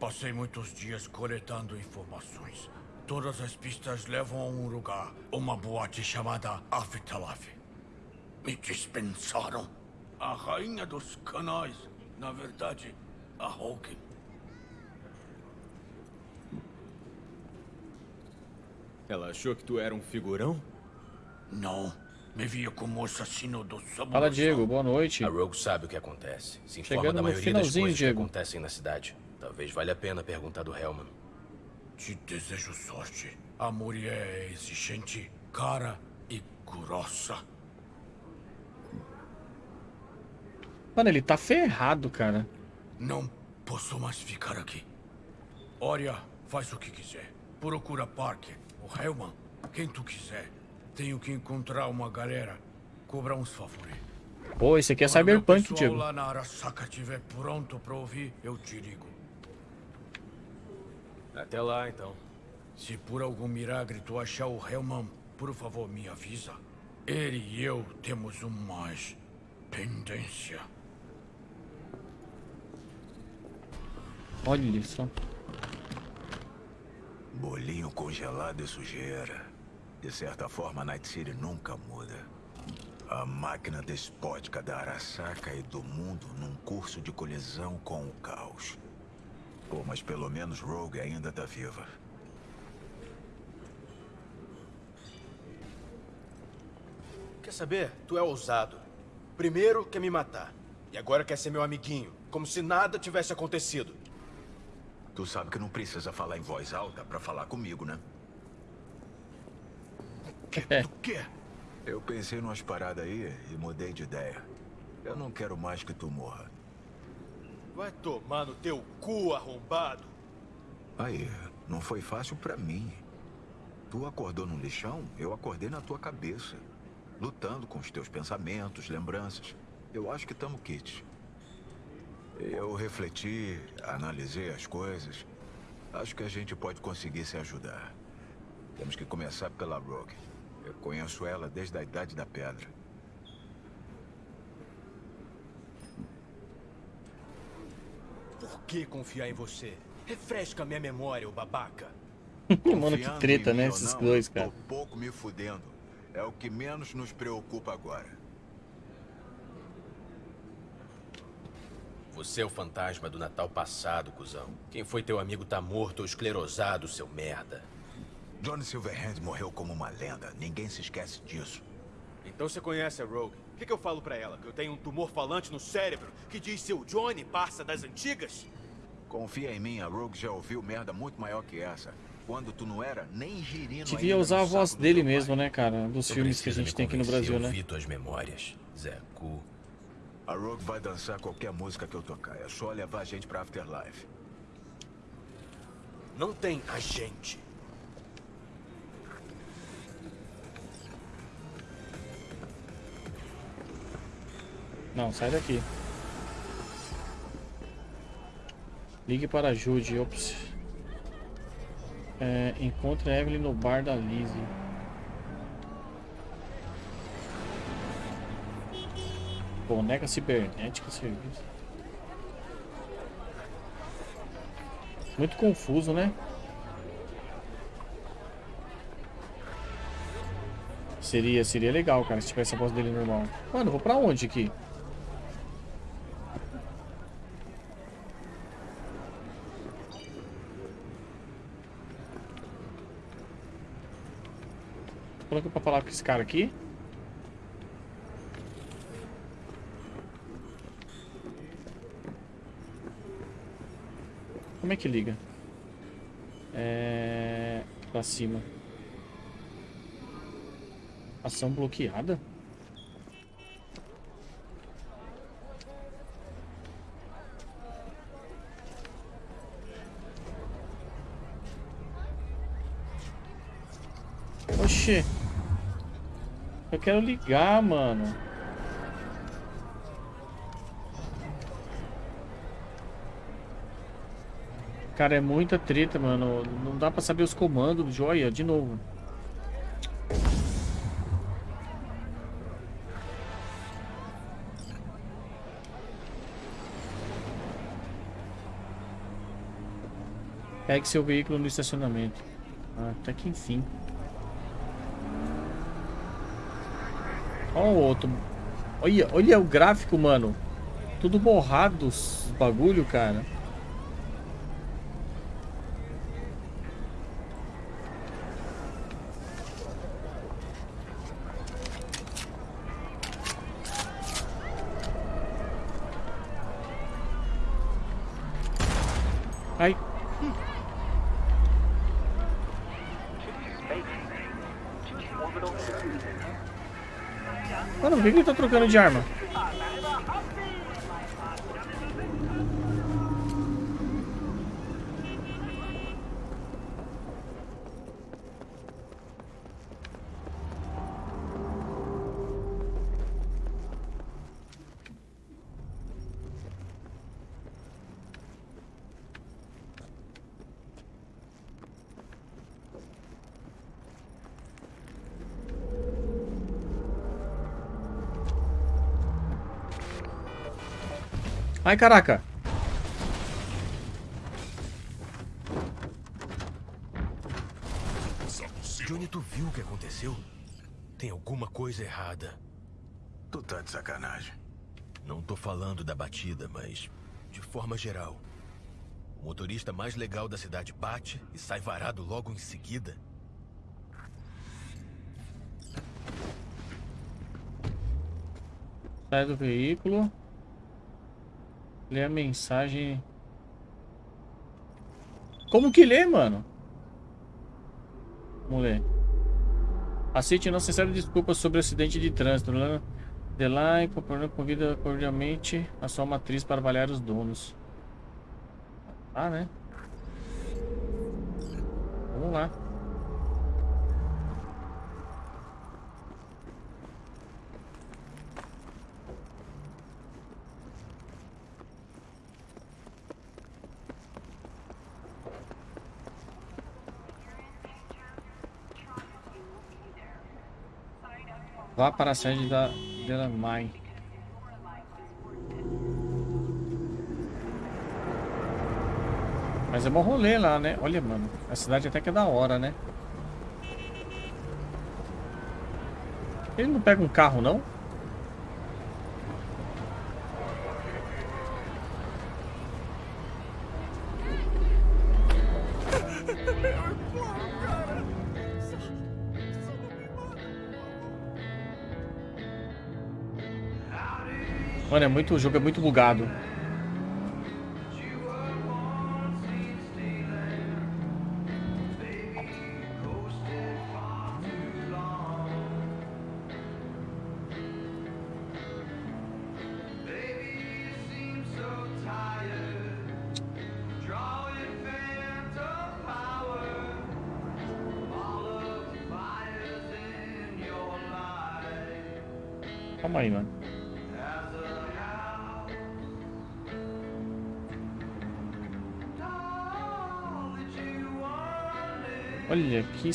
Passei muitos dias coletando informações. Todas as pistas levam a um lugar, uma boate chamada Afterlife. Me dispensaram. A rainha dos canais, na verdade, a Hawking. Ela achou que tu era um figurão? Não. Me via como assassino do Samurai. Fala, Diego. Boa noite. A Rogue sabe o que acontece. Se informa Chegando da no maioria das finalzinho, coisas Diego. que acontecem na cidade. Talvez valha a pena perguntar do Hellman. Te desejo sorte. A mulher é exigente, cara e grossa. Mano, ele tá ferrado, cara. Não posso mais ficar aqui. Olha, faz o que quiser. Procura Parker, o Hellman, quem tu quiser. Tenho que encontrar uma galera. Cobrar uns favores. Pô, esse aqui é Quando Cyberpunk, Diego. lá na Arasaka estiver pronto pra ouvir, eu te ligo. Até lá, então. Se por algum milagre tu achar o Hellman, por favor, me avisa. Ele e eu temos um mais pendência. Olha só. Bolinho congelado e sujeira. De certa forma, Night City nunca muda. A máquina despótica da Arasaka e do mundo num curso de colisão com o caos. Pô, mas pelo menos Rogue ainda tá viva. Quer saber? Tu é ousado. Primeiro quer me matar. E agora quer ser meu amiguinho. Como se nada tivesse acontecido. Tu sabe que não precisa falar em voz alta pra falar comigo, né? É. Tu quer? Eu pensei numas paradas aí e mudei de ideia. Eu não quero mais que tu morra. Vai tomar no teu cu, arrombado. Aí, não foi fácil pra mim. Tu acordou no lixão, eu acordei na tua cabeça. Lutando com os teus pensamentos, lembranças. Eu acho que tamo kit. Eu refleti, analisei as coisas. Acho que a gente pode conseguir se ajudar. Temos que começar pela Rogue. Eu conheço ela desde a Idade da Pedra. Por que confiar em você? Refresca minha memória, ô babaca. [LAUGHS] Mano, que treta, né? Esses não, dois, cara. Tô pouco me fudendo. É o que menos nos preocupa agora. Você é o fantasma do Natal passado, cuzão. Quem foi teu amigo tá morto ou esclerosado, seu merda. Johnny Silverhand morreu como uma lenda. Ninguém se esquece disso. Então você conhece a Rogue. O que, que eu falo pra ela? Que eu tenho um tumor falante no cérebro que diz seu Johnny passa das antigas? Confia em mim, a Rogue já ouviu merda muito maior que essa. Quando tu não era nem girino Devia usar a voz dele mesmo, pai. né, cara? Dos Você filmes que a gente tem aqui no Brasil, né? ouvir tuas memórias, Zé Cu. A Rogue vai dançar qualquer música que eu tocar. É só levar a gente pra Afterlife. Não tem a gente. Não, sai daqui. Ligue para ajude. Ops. É, encontre a Evelyn no bar da Lizzie. Boneca cibernética serviço. Muito confuso, né? Seria, seria legal, cara, se tivesse a voz dele normal. Mano, vou pra onde aqui? Coloca pra falar com esse cara aqui. Como é que liga? É... Pra cima. Ação bloqueada? Oxê. Eu quero ligar, mano. Cara, é muita treta, mano. Não dá pra saber os comandos do joia. De novo. Pegue seu veículo no estacionamento. Ah, até que enfim. Olha o outro. Olha, olha o gráfico, mano. Tudo borrado os bagulho, cara. Ai. Mano, por que trocando de arma? Ai, caraca. Johnny, tu viu o que aconteceu? Tem alguma coisa errada. Tu tá de sacanagem. Não tô falando da batida, mas de forma geral. O motorista mais legal da cidade bate e sai varado logo em seguida. Sai do veículo. Lê a mensagem. Como que lê, mano? Vamos ler. Aceite nossa sincera desculpa sobre o acidente de trânsito. Delay, convida cordialmente a sua matriz para avaliar os donos. Ah, né? Vamos lá. Vá para a sede da Delamai. Mas é bom rolê lá, né? Olha, mano. A cidade até que é da hora, né? Ele não pega um carro, não? Mano, é muito, o jogo é muito bugado.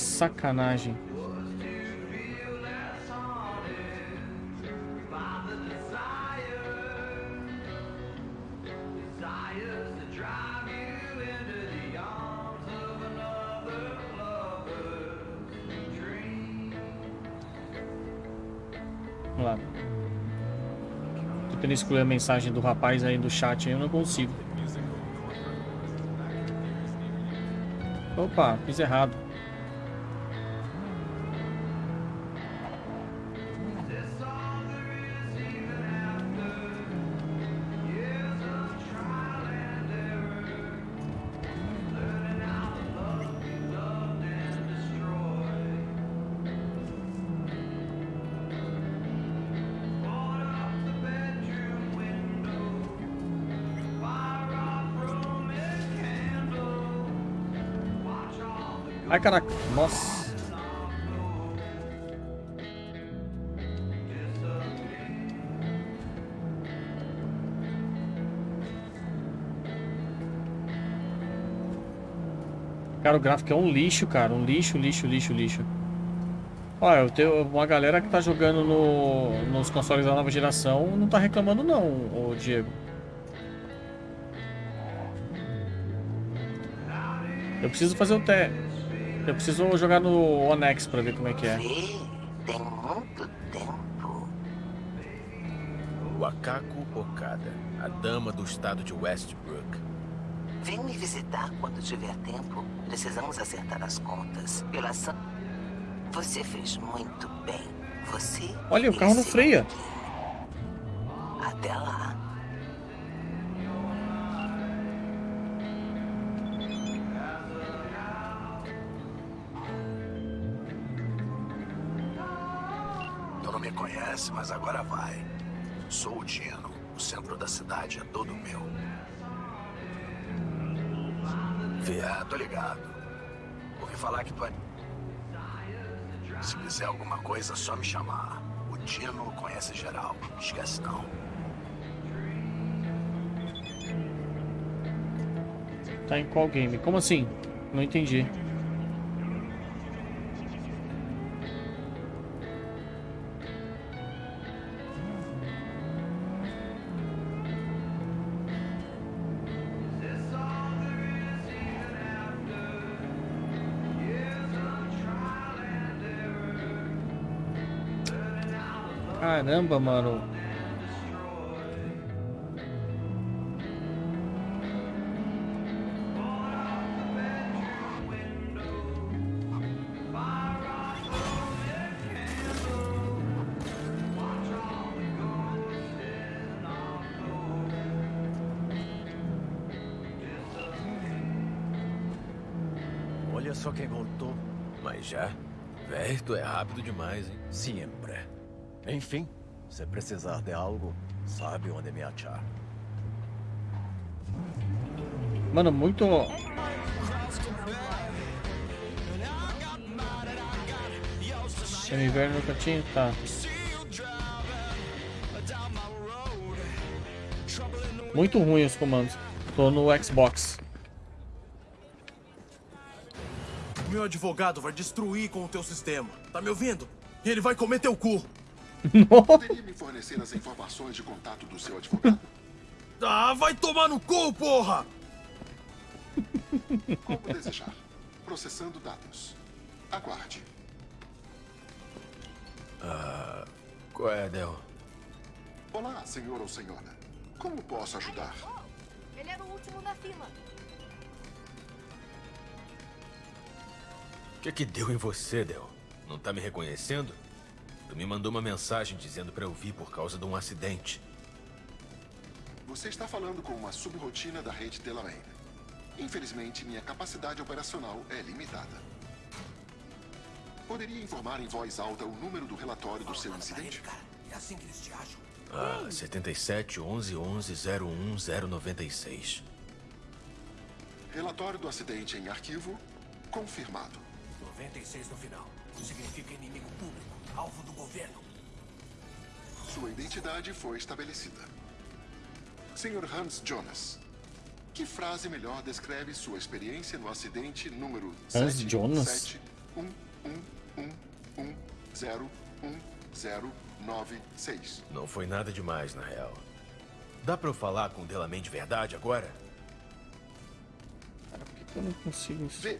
Sacanagem. Vamos lá. Tentando excluir a mensagem do rapaz aí do chat aí, eu não consigo. Opa, fiz errado. Ai, caraca. Nossa. Cara, o gráfico é um lixo, cara. Um lixo, lixo, lixo, lixo. Olha, eu tenho uma galera que tá jogando no, nos consoles da nova geração não tá reclamando não, o Diego. Eu preciso fazer o teste. Eu preciso jogar no Onex pra ver como é que é. Tem muito tempo. Wakako Okada, a dama do estado de Westbrook. Vem me visitar quando tiver tempo. Precisamos acertar as contas. Pela ação. Você fez muito bem. Você. Olha, o carro não freia. Até lá. Mas agora vai. Sou o Dino. O centro da cidade é todo meu. É, tô ligado. Ouvi falar que tu é... Se quiser alguma coisa, é só me chamar. O Dino conhece geral. Esquece não. Tá em qual game? Como assim? Não entendi. Caramba, mano. Olha só quem voltou. Mas já? Véi, tu é rápido demais, hein? Sempre. Enfim, se precisar de algo, sabe onde me achar. Mano, muito... Semi-inverno no cantinho? Tá. Muito ruim os comandos. Tô no Xbox. Meu advogado vai destruir com o teu sistema. Tá me ouvindo? Ele vai comer teu cu. Poderia me fornecer as informações de contato do seu advogado? [LAUGHS] Ah, vai tomar no cu, porra! Como desejar. Processando dados. Aguarde. Ah, qual é, Del? Olá, senhor ou senhora. Como posso ajudar? Ele era o último na fila. O que que deu em você, Del? Não tá me reconhecendo? Tu me mandou uma mensagem dizendo pra eu vir por causa de um acidente. Você está falando com uma subrotina da rede Delamain. Infelizmente, minha capacidade operacional é limitada. Poderia informar em voz alta o número do relatório do seu incidente? É assim que eles te acham. Ah, 77 11 11 01 096. Relatório do acidente em arquivo confirmado. 96 no final. Significa inimigo público, alvo do governo. Sua identidade foi estabelecida. Sr. Hans Jonas, Que frase melhor descreve sua experiência no acidente número Hans Jonas? 711111096? Não foi nada demais, na real. Dá pra eu falar com o Delamain de verdade agora? Eu não consigo... Vê,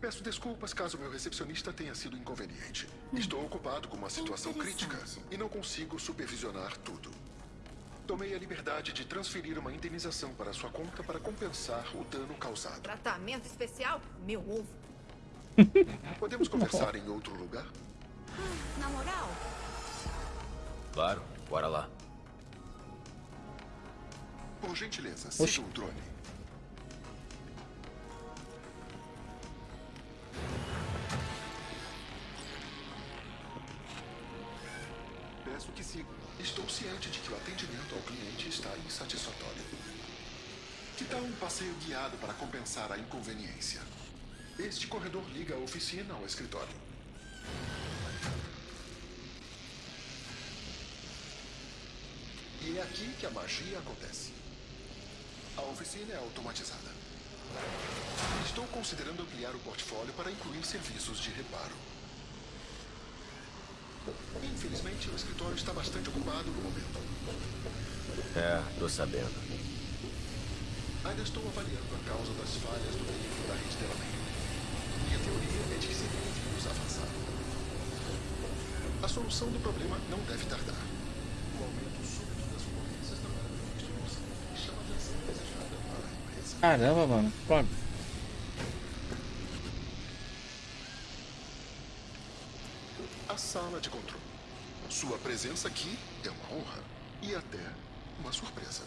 peço desculpas caso meu recepcionista tenha sido inconveniente. Estou ocupado com uma situação crítica e não consigo supervisionar tudo. Tomei a liberdade de transferir uma indenização para sua conta para compensar o dano causado. Tratamento especial? Meu ovo. [LAUGHS] Podemos conversar em outro lugar? Na moral, Claro, bora lá. Por gentileza, Oxi. siga o drone. Ciente de que o atendimento ao cliente está insatisfatório. Que tal um passeio guiado para compensar a inconveniência? Este corredor liga a oficina ao escritório. E é aqui que a magia acontece. A oficina é automatizada. Estou considerando ampliar o portfólio para incluir serviços de reparo. Infelizmente, o escritório está bastante ocupado no momento. É, tô sabendo. Ainda estou avaliando a causa das falhas do veículo da rede Delamain. Minha teoria é de que seria um vírus avançado. A solução do problema não deve tardar. O aumento súbito das ocorrências não era previsto no orçamento e chama a atenção desejada para a empresa. Caramba, mano. Pô, De controle. Sua presença aqui é uma honra e até uma surpresa.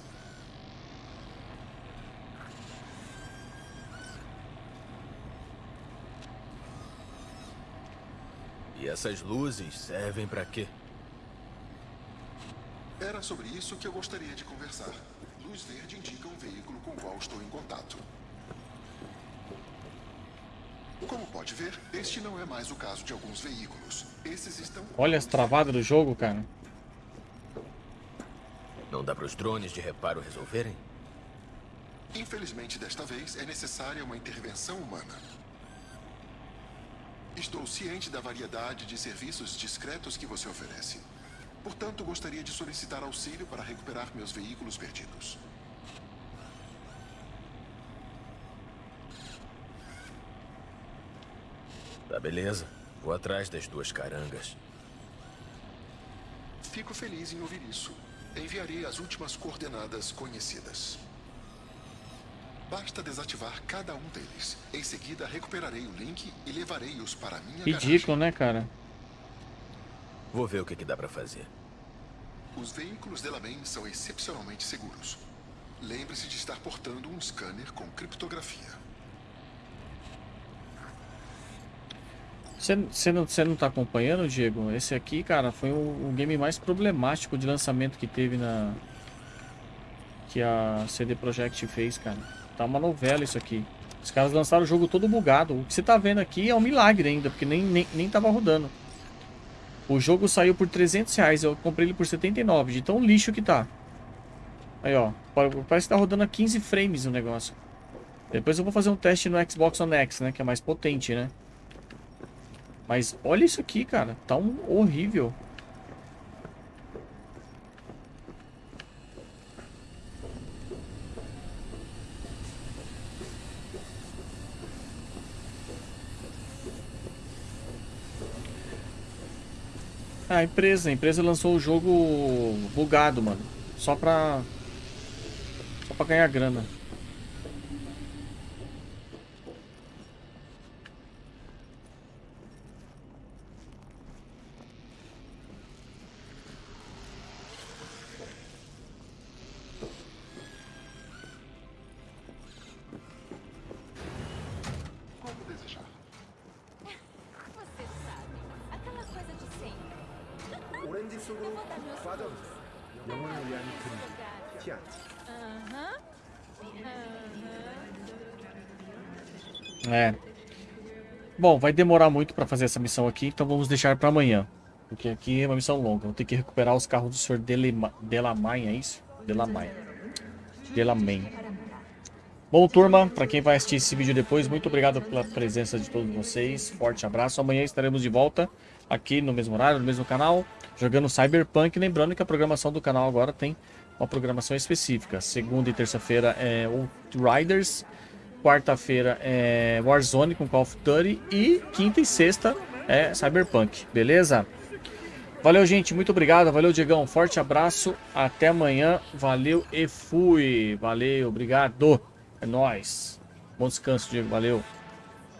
E essas luzes servem pra quê? Era sobre isso que eu gostaria de conversar. Luz verde indica um veículo com o qual estou em contato. Como pode ver, este não é mais o caso de alguns veículos. Esses estão Olha as travadas do jogo, cara. Não dá pros drones de reparo resolverem? Infelizmente, desta vez, é necessária uma intervenção humana. Estou ciente da variedade de serviços discretos que você oferece. Portanto, gostaria de solicitar auxílio para recuperar meus veículos perdidos. Tá beleza. Vou atrás das duas carangas. Fico feliz em ouvir isso. Enviarei as últimas coordenadas conhecidas. Basta desativar cada um deles. Em seguida, recuperarei o link e levarei-os para a minha garagem. Ridículo, né, cara? Vou ver o que, que dá pra fazer. Os veículos Delamain são excepcionalmente seguros. Lembre-se de estar portando um scanner com criptografia. Você, não, não tá acompanhando, Diego? Esse aqui, cara, foi o, o game mais problemático de lançamento que teve na... Que a CD Projekt fez, cara. Tá uma novela isso aqui. Os caras lançaram o jogo todo bugado. O que você tá vendo aqui é um milagre ainda, porque nem, nem, nem tava rodando. O jogo saiu por 300 reais, eu comprei ele por 79, de tão lixo que tá. Aí, ó, parece que tá rodando a 15 frames o negócio. Depois eu vou fazer um teste no Xbox One X, né, que é mais potente, né. Mas olha isso aqui, cara, tá um horrível. A empresa, a empresa lançou o jogo bugado, mano. Só pra. Só pra ganhar grana. É. Bom, vai demorar muito pra fazer essa missão aqui, então vamos deixar pra amanhã. Porque aqui é uma missão longa. Vou ter que recuperar os carros do Sr. Delamain, é isso? Delamain. Delamain. Bom, turma, para quem vai assistir esse vídeo depois, muito obrigado pela presença de todos vocês. Forte abraço. Amanhã estaremos de volta aqui no mesmo horário, no mesmo canal, jogando Cyberpunk. Lembrando que a programação do canal agora tem uma programação específica. Segunda e terça-feira é Riders, quarta-feira é Warzone com Call of Duty e quinta e sexta é Cyberpunk, beleza? Valeu, gente. Muito obrigado. Valeu, Diegão. Forte abraço. Até amanhã. Valeu e fui. Valeu. Obrigado. É nóis. Bom descanso, Diego. Valeu.